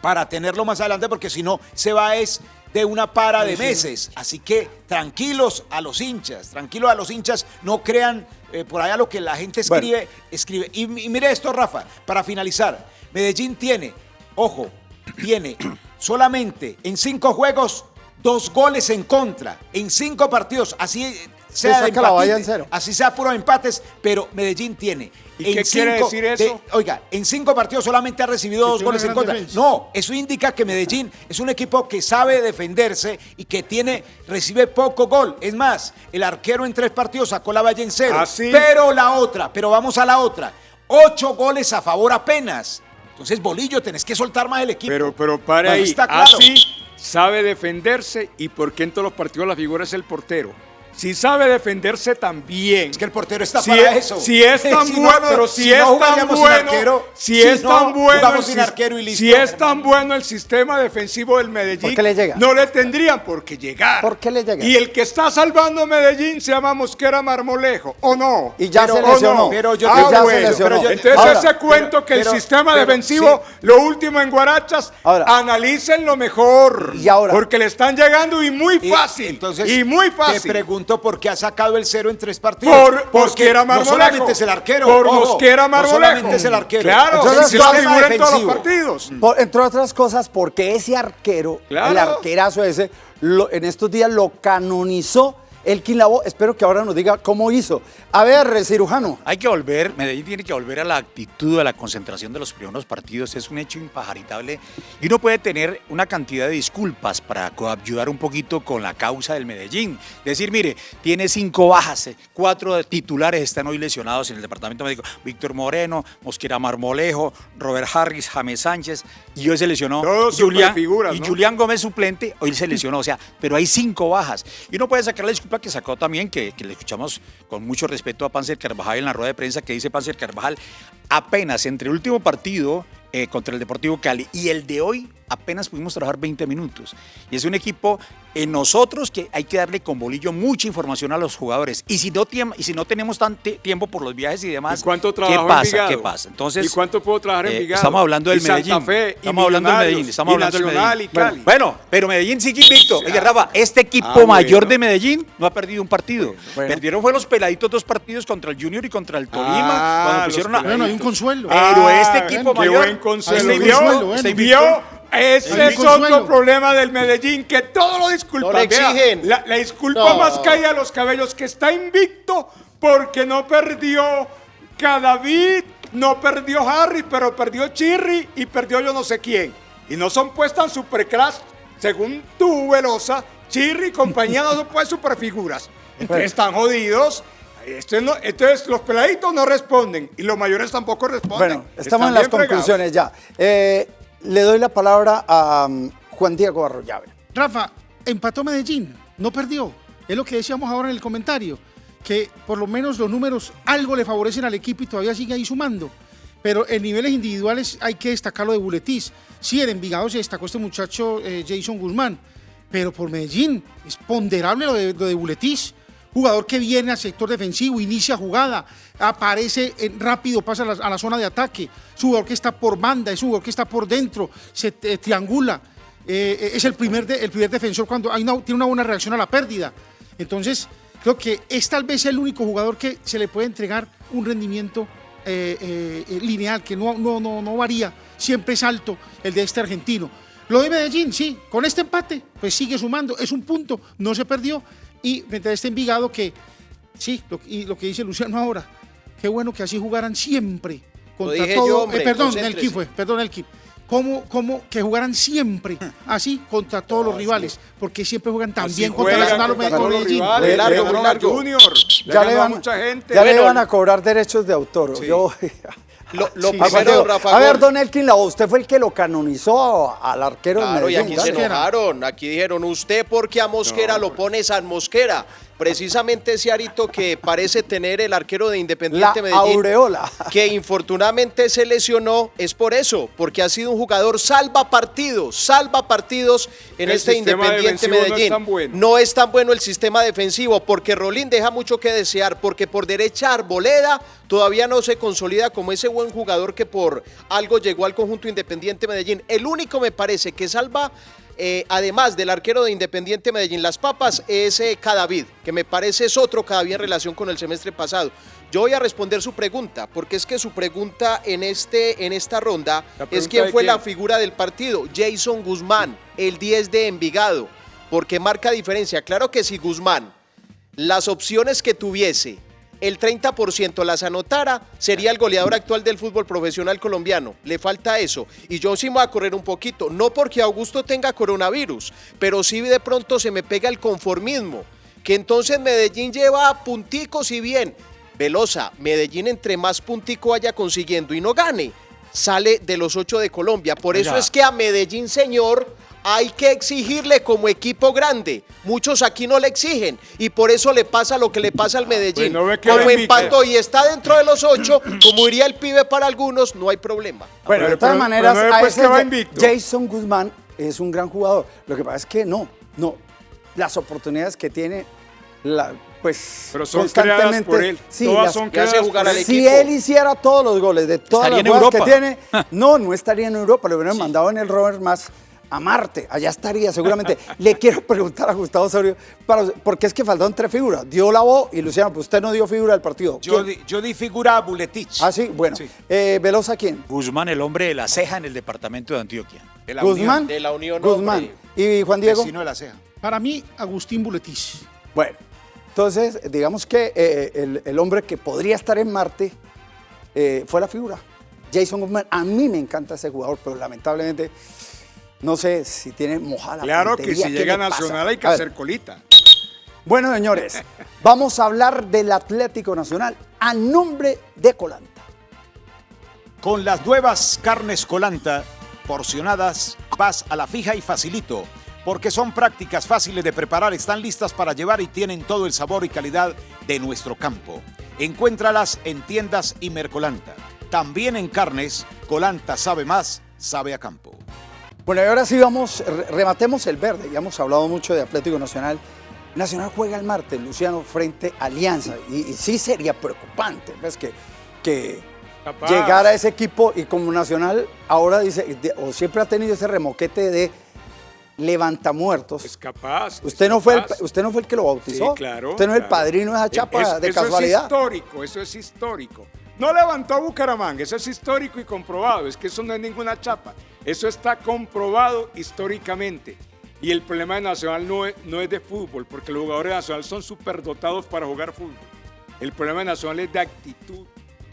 para tenerlo más adelante, porque si no se va es de una para de meses. Así que tranquilos a los hinchas, tranquilos a los hinchas, no crean eh, por allá lo que la gente escribe, escribe. Y, y mire esto, Rafa, para finalizar, Medellín tiene, ojo, tiene [CLEARS THROAT] solamente en cinco juegos dos goles en contra, en cinco partidos, así sea de saca la valla empatite, en cero. así sea puro empates, pero Medellín tiene. ¿Y qué quiere decir de- eso? oiga, en cinco partidos solamente ha recibido dos goles en contra. defensa. No, eso indica que Medellín es un equipo que sabe defenderse y que tiene, recibe poco gol. Es más, el arquero en tres partidos sacó la valla en cero. ¿Ah, sí? Pero la otra, pero vamos a la otra. Ocho goles a favor apenas. Entonces, Bolillo, tenés que soltar más el equipo. Pero, pero para ahí, está claro. así sabe defenderse y por qué en todos los partidos la figura es el portero. Si sabe defenderse también. Es que el portero está si para es, eso. Si es [LAUGHS] tan Si bueno, no, pero si si, no es tan bueno, arquero, si, es no tan bueno, el arquero y listo. si es tan bueno el sistema defensivo del Medellín, ¿Por qué le llega? no le tendrían por qué llegar. ¿Por qué le llega? Y el que está salvando a Medellín se llama Mosquera Marmolejo, ¿o no? Y ya Pero- se ¿o lesionó. no? Pero yo- Ah, ya se bueno. lesionó. Pero yo- Entonces Ahora, ese cuento que pero- el sistema pero- defensivo, lo último en Guarachas, Ahora. analícenlo mejor. Y ahora. Porque le están llegando y muy Y fácil. entonces, y muy te fácil. pregunto pregunto por qué ha sacado el cero en tres partidos. Por Porque Mosquera no Marmolejo. solamente es el arquero. Por ojo, Mosquera No Marmolejo. solamente es el arquero. Claro, Entonces, no tema figura en todos los partidos. Por- entre otras cosas, porque ese arquero, el Claro. arquerazo ese, lo- en estos días lo canonizó el Lavo. Espero que ahora nos diga cómo hizo. A ver, cirujano. Hay que volver, Medellín tiene que volver a la actitud, a la concentración de los primeros partidos. Es un hecho impajaritable. Y uno puede tener una cantidad de disculpas para ayudar un poquito con la causa del Medellín. Decir, mire, tiene cinco bajas, eh, cuatro titulares están hoy lesionados en el departamento médico. Víctor Moreno, Mosquera Marmolejo, Robert Harris, James Sánchez. Y hoy se lesionó Todos Julián, superfiguras, y. Julián Gómez suplente, hoy se lesionó. O sea, pero hay cinco bajas. Y uno puede sacar la disculpa que sacó también, que, que le escuchamos con mucho respeto a Panzer Carvajal en la rueda de prensa, que dice Panzer Carvajal, apenas entre el último partido eh, contra el Deportivo Cali y el de hoy, apenas pudimos trabajar 20 minutos. Y es un equipo en nosotros que hay que darle con bolillo mucha información a los jugadores. Y si no, y si no tenemos tanto tiempo por los viajes y demás, ¿Y cuánto ¿qué pasa? ¿Qué pasa? Entonces, ¿Y cuánto puedo trabajar en eh, Envigado? Estamos hablando del Y Santa Medellín. Fe, y estamos hablando del Medellín. Estamos y hablando del Medellín. y Cali. Bueno, pero Medellín sigue invicto. Oye, Rafa, este equipo Ah, mayor bueno. de Medellín no ha perdido un partido. Bueno. Perdieron fue los peladitos dos partidos contra el Junior y contra el Tolima. Ah, cuando los pusieron a, peladitos. Bueno, hay un consuelo. Pero este Ah, equipo qué mayor- buen consuelo. Ahí está el ¿Vio? consuelo, bueno. Está invicto. Ese es otro problema del Medellín, que todo lo disculpa. No le Vea, exigen. La, la disculpa No. más caída a los cabellos, que está invicto porque no perdió Cadavid, no perdió Harry, pero perdió Chirri y perdió yo no sé quién. Y no son pues tan superclass, según tú, Velosa, Chirri y compañía no son pues superfiguras. Entonces están jodidos. Esto es no- entonces los peladitos no responden y los mayores tampoco responden. Bueno, estamos Están en las fregados. conclusiones ya. Eh, le doy la palabra a um, Juan Diego Arroyave. Rafa, empató Medellín, no perdió. Es lo que decíamos ahora en el comentario, que por lo menos los números algo le favorecen al equipo y todavía sigue ahí sumando. Pero en niveles individuales hay que destacar lo de Buletis. Sí, en Envigado se destacó este muchacho eh, Jason Guzmán, pero por Medellín es ponderable lo de, lo de Buletis. Jugador que viene al sector defensivo, inicia jugada, aparece rápido, pasa a la, zona de ataque. Es un jugador que está por banda, es un jugador que está por dentro, se eh, triangula. Eh, eh, es el primer, el primer defensor cuando tiene una buena reacción a la pérdida. Entonces, creo que es tal vez el único jugador que se le puede entregar un rendimiento lineal, que no, no, no, no varía, siempre es alto el de este argentino. Lo de Medellín, sí, con este empate, pues sigue sumando, es un punto, no se perdió. Y frente a este Envigado que, sí, lo, y lo que dice Luciano ahora, qué bueno que así jugaran siempre contra dije todo. yo, hombre, eh, perdón, concéntrese. Nelky fue, perdón, Nelky. Como, como que jugaran siempre así contra todos los rivales, porque siempre juegan tan Así bien contra juegan Nacional o contra Me- o todos los Medellín. Junior, Ya, le van, mucha gente. ya le van a cobrar derechos de autor. Yo, Lo, lo Sí, primero. Rafa A ver, don Elkin usted fue el que lo canonizó al arquero de Claro, y Medellín. aquí se enojaron. Aquí dijeron, usted porque a Mosquera lo pone San Mosquera. Precisamente ese arito que parece tener el arquero de La Independiente Medellín. aureola. que infortunadamente se lesionó es por eso, porque ha sido un jugador salva partidos, salva partidos en El este Independiente defensivo no es Medellín. tan bueno. No es tan bueno el sistema defensivo, porque Rolín deja mucho que desear, porque por derecha Arboleda todavía no se consolida como ese buen jugador que por algo llegó al conjunto Independiente Medellín. El único me parece que salva eh, además del arquero de Independiente Medellín Las Papas, es eh, Cadavid, que me parece es otro Cadavid en relación con el semestre pasado. Yo voy a responder su pregunta, porque es que su pregunta en, este, en esta ronda ¿La es quién fue la figura del partido. Jason Guzmán, el 10 de Envigado, porque marca diferencia. Claro que si Guzmán, las opciones que tuviese, el 30% las anotara, sería el goleador actual del fútbol profesional colombiano. Le falta eso. Y yo sí me voy a correr un poquito. No porque Augusto tenga coronavirus, pero sí de pronto se me pega el conformismo. Que entonces Medellín lleva punticos y bien. Velosa, Medellín entre más puntico vaya consiguiendo y no gane, sale de los ocho de Colombia. Por eso es que a Medellín, señor, hay que exigirle como equipo grande. Muchos aquí no le exigen y por eso le pasa lo que le pasa al Medellín. pues no como empató y está dentro de los ocho, como diría el pibe para algunos, no hay problema. Bueno, de Pero- todas pero- maneras, pero no ve, a ese. Jason Guzmán es un gran jugador. Lo que pasa es que no, no. Las oportunidades que tiene, la- pues Pero son creadas constantemente. por él. Sí, Todas las- son que hace creadas jugar al si equipo. él hiciera todos los goles de todas Estaría las jugadas que tiene, [LAUGHS] no, no estaría en Europa, le hubieran mandado en el Robert más a Marte, allá estaría seguramente. Le [LAUGHS] quiero preguntar a Gustavo Osorio, para, porque es que faltaron tres figuras. Dio la voz y Luciano, pues usted no dio figura del partido. Yo di, yo di figura a Buletich. Ah, sí, bueno. Sí. Eh, ¿Velosa quién? Guzmán, el hombre de la ceja en el departamento de Antioquia. De la Guzmán. Unión, De la Unión Guzmán. Hombre. ¿Y Juan Diego? vecino de la ceja. Para mí, Agustín Buletis. Bueno, entonces, digamos que eh, el, el hombre que podría estar en Marte eh, fue la figura. Jason Guzmán, a mí me encanta ese jugador, pero lamentablemente no sé si tiene mojada. la Claro que si ¿qué llega? Nacional hay que hacer colita. Bueno, señores, [LAUGHS] vamos a hablar del Atlético Nacional a nombre de Colanta. Con las nuevas carnes colanta porcionadas, vas a la fija y facilito. Porque son prácticas fáciles de preparar, están listas para llevar y tienen todo el sabor y calidad de nuestro campo. Encuéntralas en tiendas y Mercolanta. También en carnes, Colanta sabe más, sabe a campo. Bueno, y ahora sí vamos, re- rematemos el verde. Ya hemos hablado mucho de Atlético Nacional. Nacional juega el martes, Luciano, frente a Alianza. Y, y sí sería preocupante, ¿ves? Que, que Capaz. llegara ese equipo y como Nacional ahora dice, de- o siempre ha tenido ese remoquete de levantamuertos. Es capaz. es Usted no, fue el, capaz. usted no fue el que lo bautizó. Sí, claro. Usted no es el padrino de esa chapa Es- de eso casualidad. es histórico, eso es histórico. No levantó a Bucaramanga, eso es histórico y comprobado. Es que eso no es ninguna chapa. Eso está comprobado históricamente. Y el problema de Nacional no es, no es de fútbol, porque los jugadores de Nacional son superdotados para jugar fútbol. El problema de Nacional es de actitud,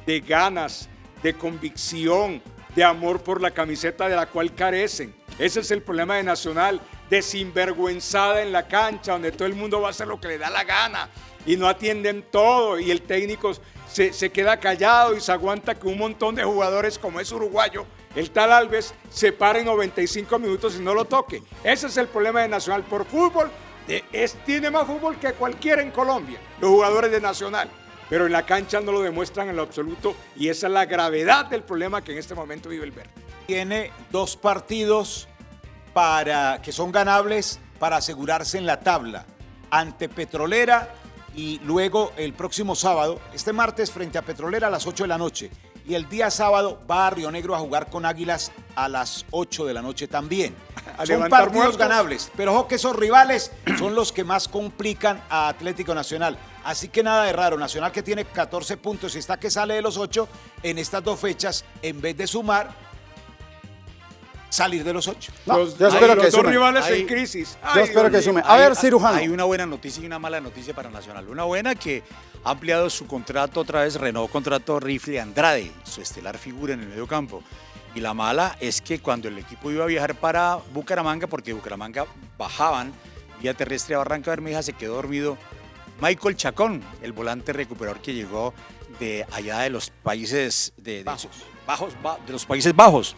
de ganas, de convicción, de amor por la camiseta de la cual carecen. Ese es el problema de Nacional, de sinvergüenzada en la cancha, donde todo el mundo va a hacer lo que le da la gana y no atienden todo y el técnico se, queda callado y se aguanta que un montón de jugadores como es uruguayo, el tal Alves, se pare en 95 minutos y no lo toque. Ese es el problema de Nacional por fútbol. de- es, tiene más fútbol que cualquiera en Colombia, los jugadores de Nacional. Pero en la cancha no lo demuestran en lo absoluto y esa es la gravedad del problema que en este momento vive el verde. Tiene dos partidos para, que son ganables para asegurarse en la tabla. Ante Petrolera y luego el próximo sábado, este martes frente a Petrolera a las 8 de la noche. Y el día sábado va a Río Negro a jugar con Águilas a las 8 de la noche también. [LAUGHS] A son partidos muertos. ganables, pero ojo que esos rivales [CLEARS THROAT] son los que más complican a Atlético Nacional. Así que nada de raro, Nacional que tiene 14 puntos y está que sale de los 8 en estas dos fechas, en vez de sumar, salir de los 8. No, los yo espero los que dos sumen. rivales Hay- en crisis. Yo espero Dios que sume. A ver, cirujano. Hay una buena noticia y una mala noticia para Nacional. Una buena que ha ampliado su contrato otra vez, renovó contrato Rifle Andrade, su estelar figura en el medio campo. Y la mala es que cuando el equipo iba a viajar para Bucaramanga, porque Bucaramanga bajaban vía terrestre a Barranca Bermeja, se quedó dormido Michael Chacón, el volante recuperador que llegó de allá de los países de, de- Bajos. bajos, ba- de los Países Bajos.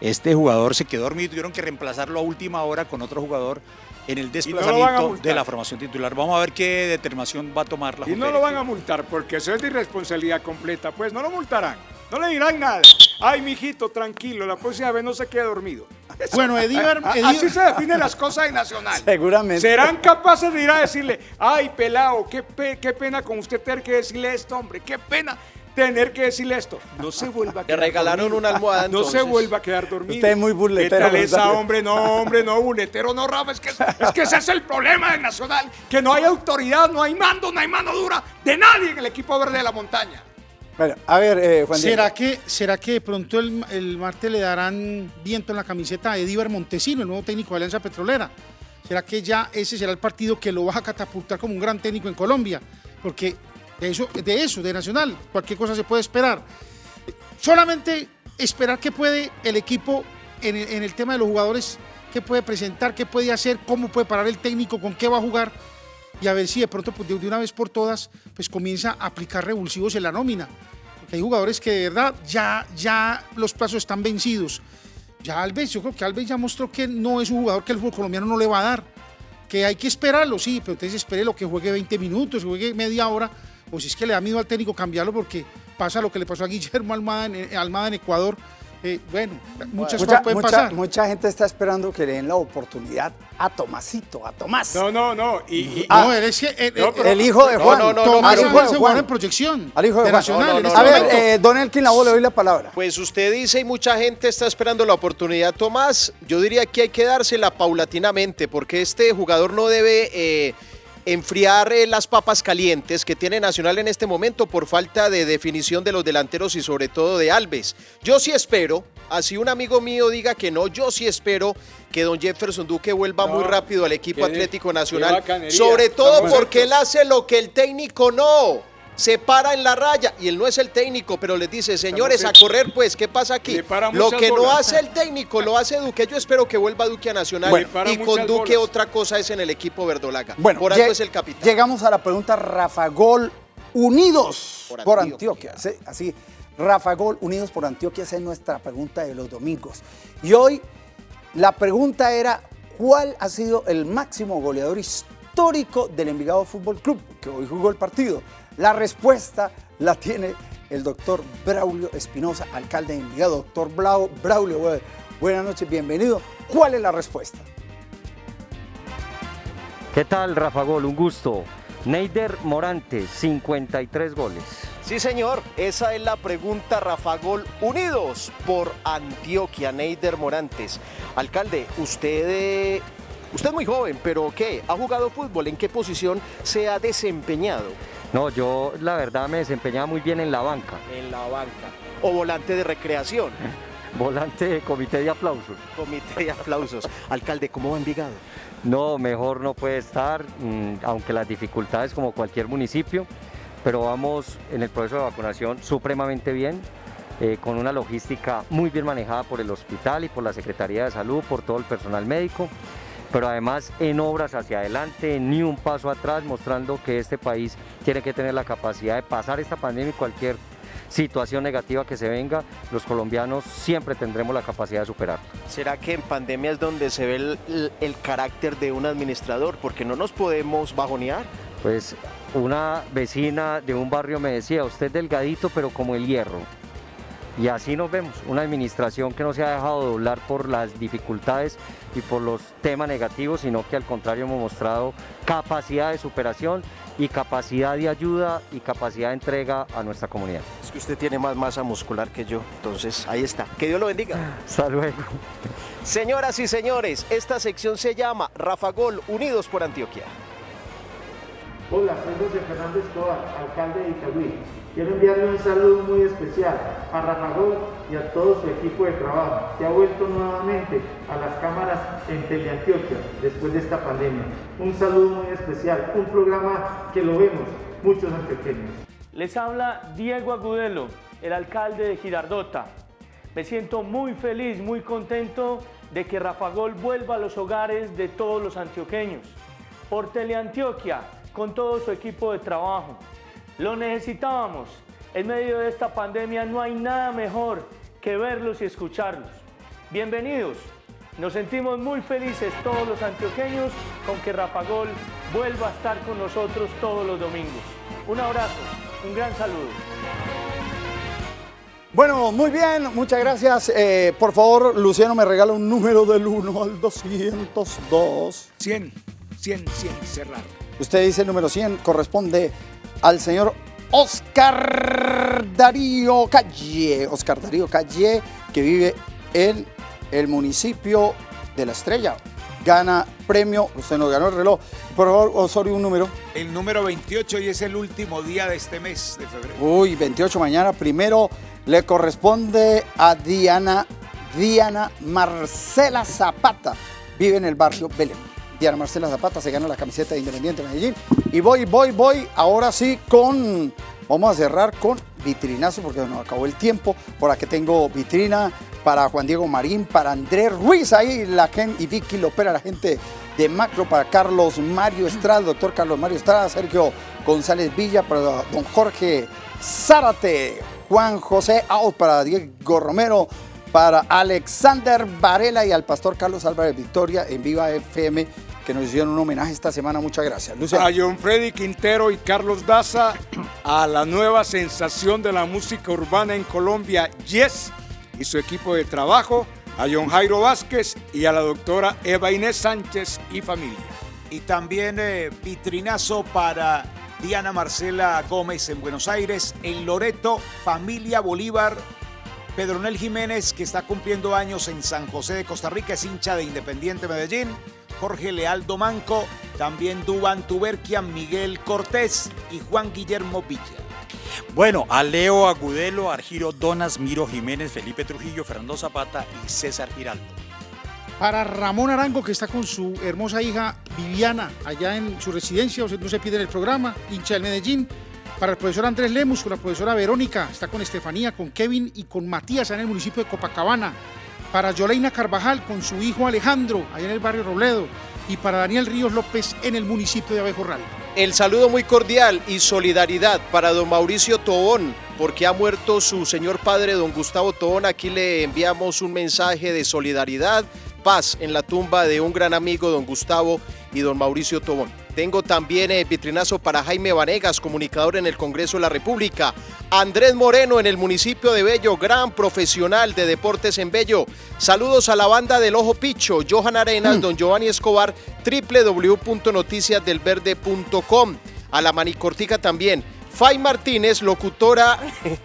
Este jugador se quedó dormido y tuvieron que reemplazarlo a última hora con otro jugador en el desplazamiento de la formación titular. Vamos a ver qué determinación va a tomar la Y Junta no lo van a multar porque eso es de irresponsabilidad completa. Pues no lo multarán. No le dirán nada. Ay, mijito, tranquilo, la próxima vez no se quede dormido. [LAUGHS] Bueno, Edíbar, Así se definen las cosas en Nacional. Seguramente. Serán capaces de ir a decirle, ay, pelado, qué, pe- qué pena con usted tener que decirle esto, hombre, qué pena tener que decirle esto. No se vuelva a Le quedar regalaron dormido. una almohada, No se vuelva a quedar dormido. Usted es muy buletero, ¿Qué tal esa, hombre? No, hombre, no, buletero, no, Rafa. Es que, es que ese es el problema de Nacional. Que no hay autoridad, no hay mando, no hay mano dura de nadie en el equipo verde de la montaña. Bueno, a ver, eh, Juan Diego. ¿Será que, ¿Será que de pronto el, el martes le darán viento en la camiseta a Edíbar Montesino, el nuevo técnico de Alianza Petrolera? ¿Será que ya ese será el partido que lo va a catapultar como un gran técnico en Colombia? Porque de eso, de eso, de Nacional, cualquier cosa se puede esperar. Solamente esperar qué puede el equipo en el, tema de los jugadores, qué puede presentar, qué puede hacer, cómo puede parar el técnico, con qué va a jugar y a ver si de pronto pues, de de una vez por todas pues comienza a aplicar revulsivos en la nómina. Porque hay jugadores que de verdad ya, ya los plazos están vencidos. Ya Alves, yo creo que Alves ya mostró que no es un jugador que el fútbol colombiano no le va a dar. Que hay que esperarlo, sí, pero entonces espere lo que juegue 20 minutos, juegue media hora, o si es que le da miedo al técnico cambiarlo porque pasa lo que le pasó a Guillermo Almada en, eh, Almada en Ecuador, Eh, bueno, muchas Mucha, cosas pueden mucha- pasar. mucha gente está esperando que le den la oportunidad a Tomasito, a Tomás. No, no, no. Y, y- no, él es que- eh, No, pero- el hijo de No, Juan. no, no, Tomás hijo de Juan. en proyección. Al hijo de Juan. Nacional No, no, en no, este A ver, eh, don Elkin Lavoe, le doy la palabra. Pues usted dice y mucha gente está esperando la oportunidad, Tomás. Yo diría que hay que dársela paulatinamente porque este jugador no debe eh, enfriar eh, las papas calientes que tiene Nacional en este momento por falta de definición de los delanteros y sobre todo de Alves. Yo sí espero, así un amigo mío diga que no, yo sí espero que don Jefferson Duque vuelva No, muy rápido al equipo Atlético Nacional. Sobre todo porque él hace lo que el técnico no. Se para en la raya y él no es el técnico, pero les dice, señores, a correr pues, ¿qué pasa aquí? Lo que no bolas. hace el técnico lo hace Duque. Yo espero que vuelva Duque a Nacional Bueno, y con Duque bolas. otra cosa es en el equipo verdolaga. Bueno, por algo es el capitán. Llegamos a la pregunta Rafa Gol Unidos por, Por Antioquia. Antioquia. Sí, así, Rafa Gol Unidos por Antioquia, esa es nuestra pregunta de los domingos. Y hoy la pregunta era, ¿cuál ha sido el máximo goleador histórico del Envigado Fútbol Club, que hoy jugó el partido? La respuesta la tiene el doctor Braulio Espinosa, alcalde de Envigado. Doctor Blau- Braulio, bu- buenas noches, bienvenido. ¿Cuál es la respuesta? ¿Qué tal, Rafa Gol? Un gusto. Neider Morante, 53 goles. Sí, señor, esa es la pregunta, Rafa Gol. Unidos por Antioquia, Neider Morantes. Alcalde, usted, eh, usted es muy joven, pero ¿qué? ¿Ha jugado fútbol? ¿En qué posición se ha desempeñado? No, yo la verdad me desempeñaba muy bien en la banca. En la banca. O volante de recreación. [LAUGHS] Volante de comité de aplausos. Comité de aplausos. Alcalde, ¿cómo va Envigado? No, mejor no puede estar, mm, aunque las dificultades como cualquier municipio, pero vamos en el proceso de vacunación supremamente bien, eh, con una logística muy bien manejada por el hospital y por la Secretaría de Salud, por todo el personal médico, pero además en obras hacia adelante, ni un paso atrás, mostrando que este país tiene que tener la capacidad de pasar esta pandemia y cualquier situación negativa que se venga, los colombianos siempre tendremos la capacidad de superarla. ¿Será que en pandemia es donde se ve el, el- el carácter de un administrador? Porque no nos podemos bajonear. Pues una vecina de un barrio me decía, usted es delgadito pero como el hierro. Y así nos vemos, una administración que no se ha dejado doblar por las dificultades y por los temas negativos, sino que al contrario hemos mostrado capacidad de superación y capacidad de ayuda y capacidad de entrega a nuestra comunidad. Es que usted tiene más masa muscular que yo. Entonces, ahí está. Que Dios lo bendiga. Hasta luego. Señoras y señores, esta sección se llama Rafa Gol Unidos por Antioquia. Hola, soy José Fernando Escobar, alcalde de Itagüí. Quiero enviarle un saludo muy especial a Rafa Gol y a todo su equipo de trabajo, que ha vuelto nuevamente a las cámaras en Teleantioquia después de esta pandemia. Un saludo muy especial, un programa que lo vemos muchos antioqueños. Les habla Diego Agudelo, el alcalde de Girardota. Me siento muy feliz, muy contento de que Rafa Gol vuelva a los hogares de todos los antioqueños. Por Teleantioquia, con todo su equipo de trabajo. Lo necesitábamos. En medio de esta pandemia no hay nada mejor que verlos y escucharlos. Bienvenidos. Nos sentimos muy felices todos los antioqueños con que Rafa Gol vuelva a estar con nosotros todos los domingos. Un abrazo, un gran saludo. Bueno, muy bien, muchas gracias. Eh, por favor, Luciano me regala un número del 1 al 202. 100, 100, 100, cerrar. Usted dice el número 100, corresponde al señor Oscar Darío Calle. Oscar Darío Calle, que vive en el municipio de La Estrella. Gana premio, usted nos ganó el reloj. Por favor, Osorio, un número. El número 28 y es el último día de este mes de febrero. Uy, 28 mañana. Primero le corresponde a Diana, Diana Marcela Zapata. Vive en el barrio Belén. Diana Marcela Zapata se gana la camiseta de Independiente Medellín. Y voy, voy, voy. Ahora sí con. Vamos a cerrar con vitrinazo porque nos acabó el tiempo. Por aquí tengo vitrina para Juan Diego Marín, para Andrés Ruiz, ahí la gente y Vicky Lopera, la gente de Macro, para Carlos Mario Estrada, doctor Carlos Mario Estrada, Sergio González Villa, para don Jorge Zárate, Juan José Out, para Diego Romero, para Alexander Varela y al pastor Carlos Álvarez Victoria en Viva FM, que nos hicieron un homenaje esta semana. Muchas gracias. A John Freddy Quintero y Carlos Daza, a la nueva sensación de la música urbana en Colombia, Yes, y su equipo de trabajo, a John Jairo Vázquez y a la doctora Eva Inés Sánchez y familia. Y también eh, vitrinazo para Diana Marcela Gómez en Buenos Aires, en Loreto, familia Bolívar. Pedronel Jiménez, que está cumpliendo años en San José de Costa Rica, es hincha de Independiente Medellín. Jorge Lealdo Manco, también Duban Tuberquian, Miguel Cortés y Juan Guillermo Villa. Bueno, a Leo Agudelo, Argiro Donas, Miro Jiménez, Felipe Trujillo, Fernando Zapata y César Giraldo. Para Ramón Arango, que está con su hermosa hija Viviana, allá en su residencia, o sea, no se pide en el programa, hincha del Medellín. Para el profesor Andrés Lemus, con la profesora Verónica, está con Estefanía, con Kevin y con Matías, allá en el municipio de Copacabana. Para Yoleina Carvajal, con su hijo Alejandro, allá en el barrio Robledo. Y para Daniel Ríos López, en el municipio de Abejorral. El saludo muy cordial y solidaridad para don Mauricio Tobón, porque ha muerto su señor padre, don Gustavo Tobón. Aquí le enviamos un mensaje de solidaridad, paz en la tumba de un gran amigo, don Gustavo y don Mauricio Tobón. Tengo también el vitrinazo para Jaime Vanegas, comunicador en el Congreso de la República. Andrés Moreno en el municipio de Bello, gran profesional de deportes en Bello. Saludos a la banda del Ojo Picho, Johan Arenas, don Giovanni Escobar, www.noticiasdelverde.com. A la Manicortica también. Fay Martínez, locutora.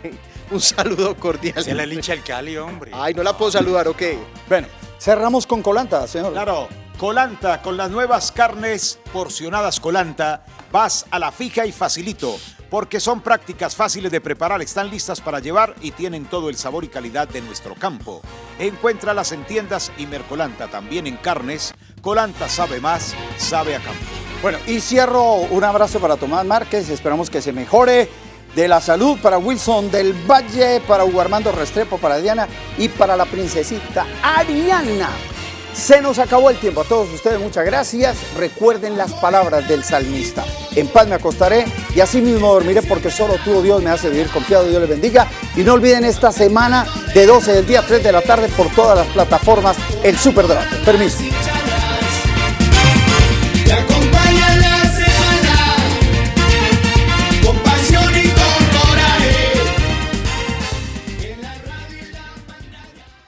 [LAUGHS] Un saludo cordial. Se la lincha el Cali, hombre. Ay, no la puedo saludar, ok. Bueno, cerramos con Colanta, señor. Claro, Colanta, con las nuevas carnes porcionadas Colanta, vas a la fija y facilito, porque son prácticas fáciles de preparar, están listas para llevar y tienen todo el sabor y calidad de nuestro campo. Encuéntralas en tiendas y Mercolanta, también en carnes. Colanta sabe más, sabe a campo. Bueno, y cierro un abrazo para Tomás Márquez, esperamos que se mejore de la salud para Wilson del Valle, para Hugo Armando Restrepo, para Diana y para la princesita Ariana. Se nos acabó el tiempo. A todos ustedes muchas gracias. Recuerden las palabras del salmista. En paz me acostaré y así mismo dormiré porque solo tú, oh Dios, me hace vivir confiado. Dios les bendiga. Y no olviden esta semana de 12 del día a 3 de la tarde por todas las plataformas el Super Debate. Permiso.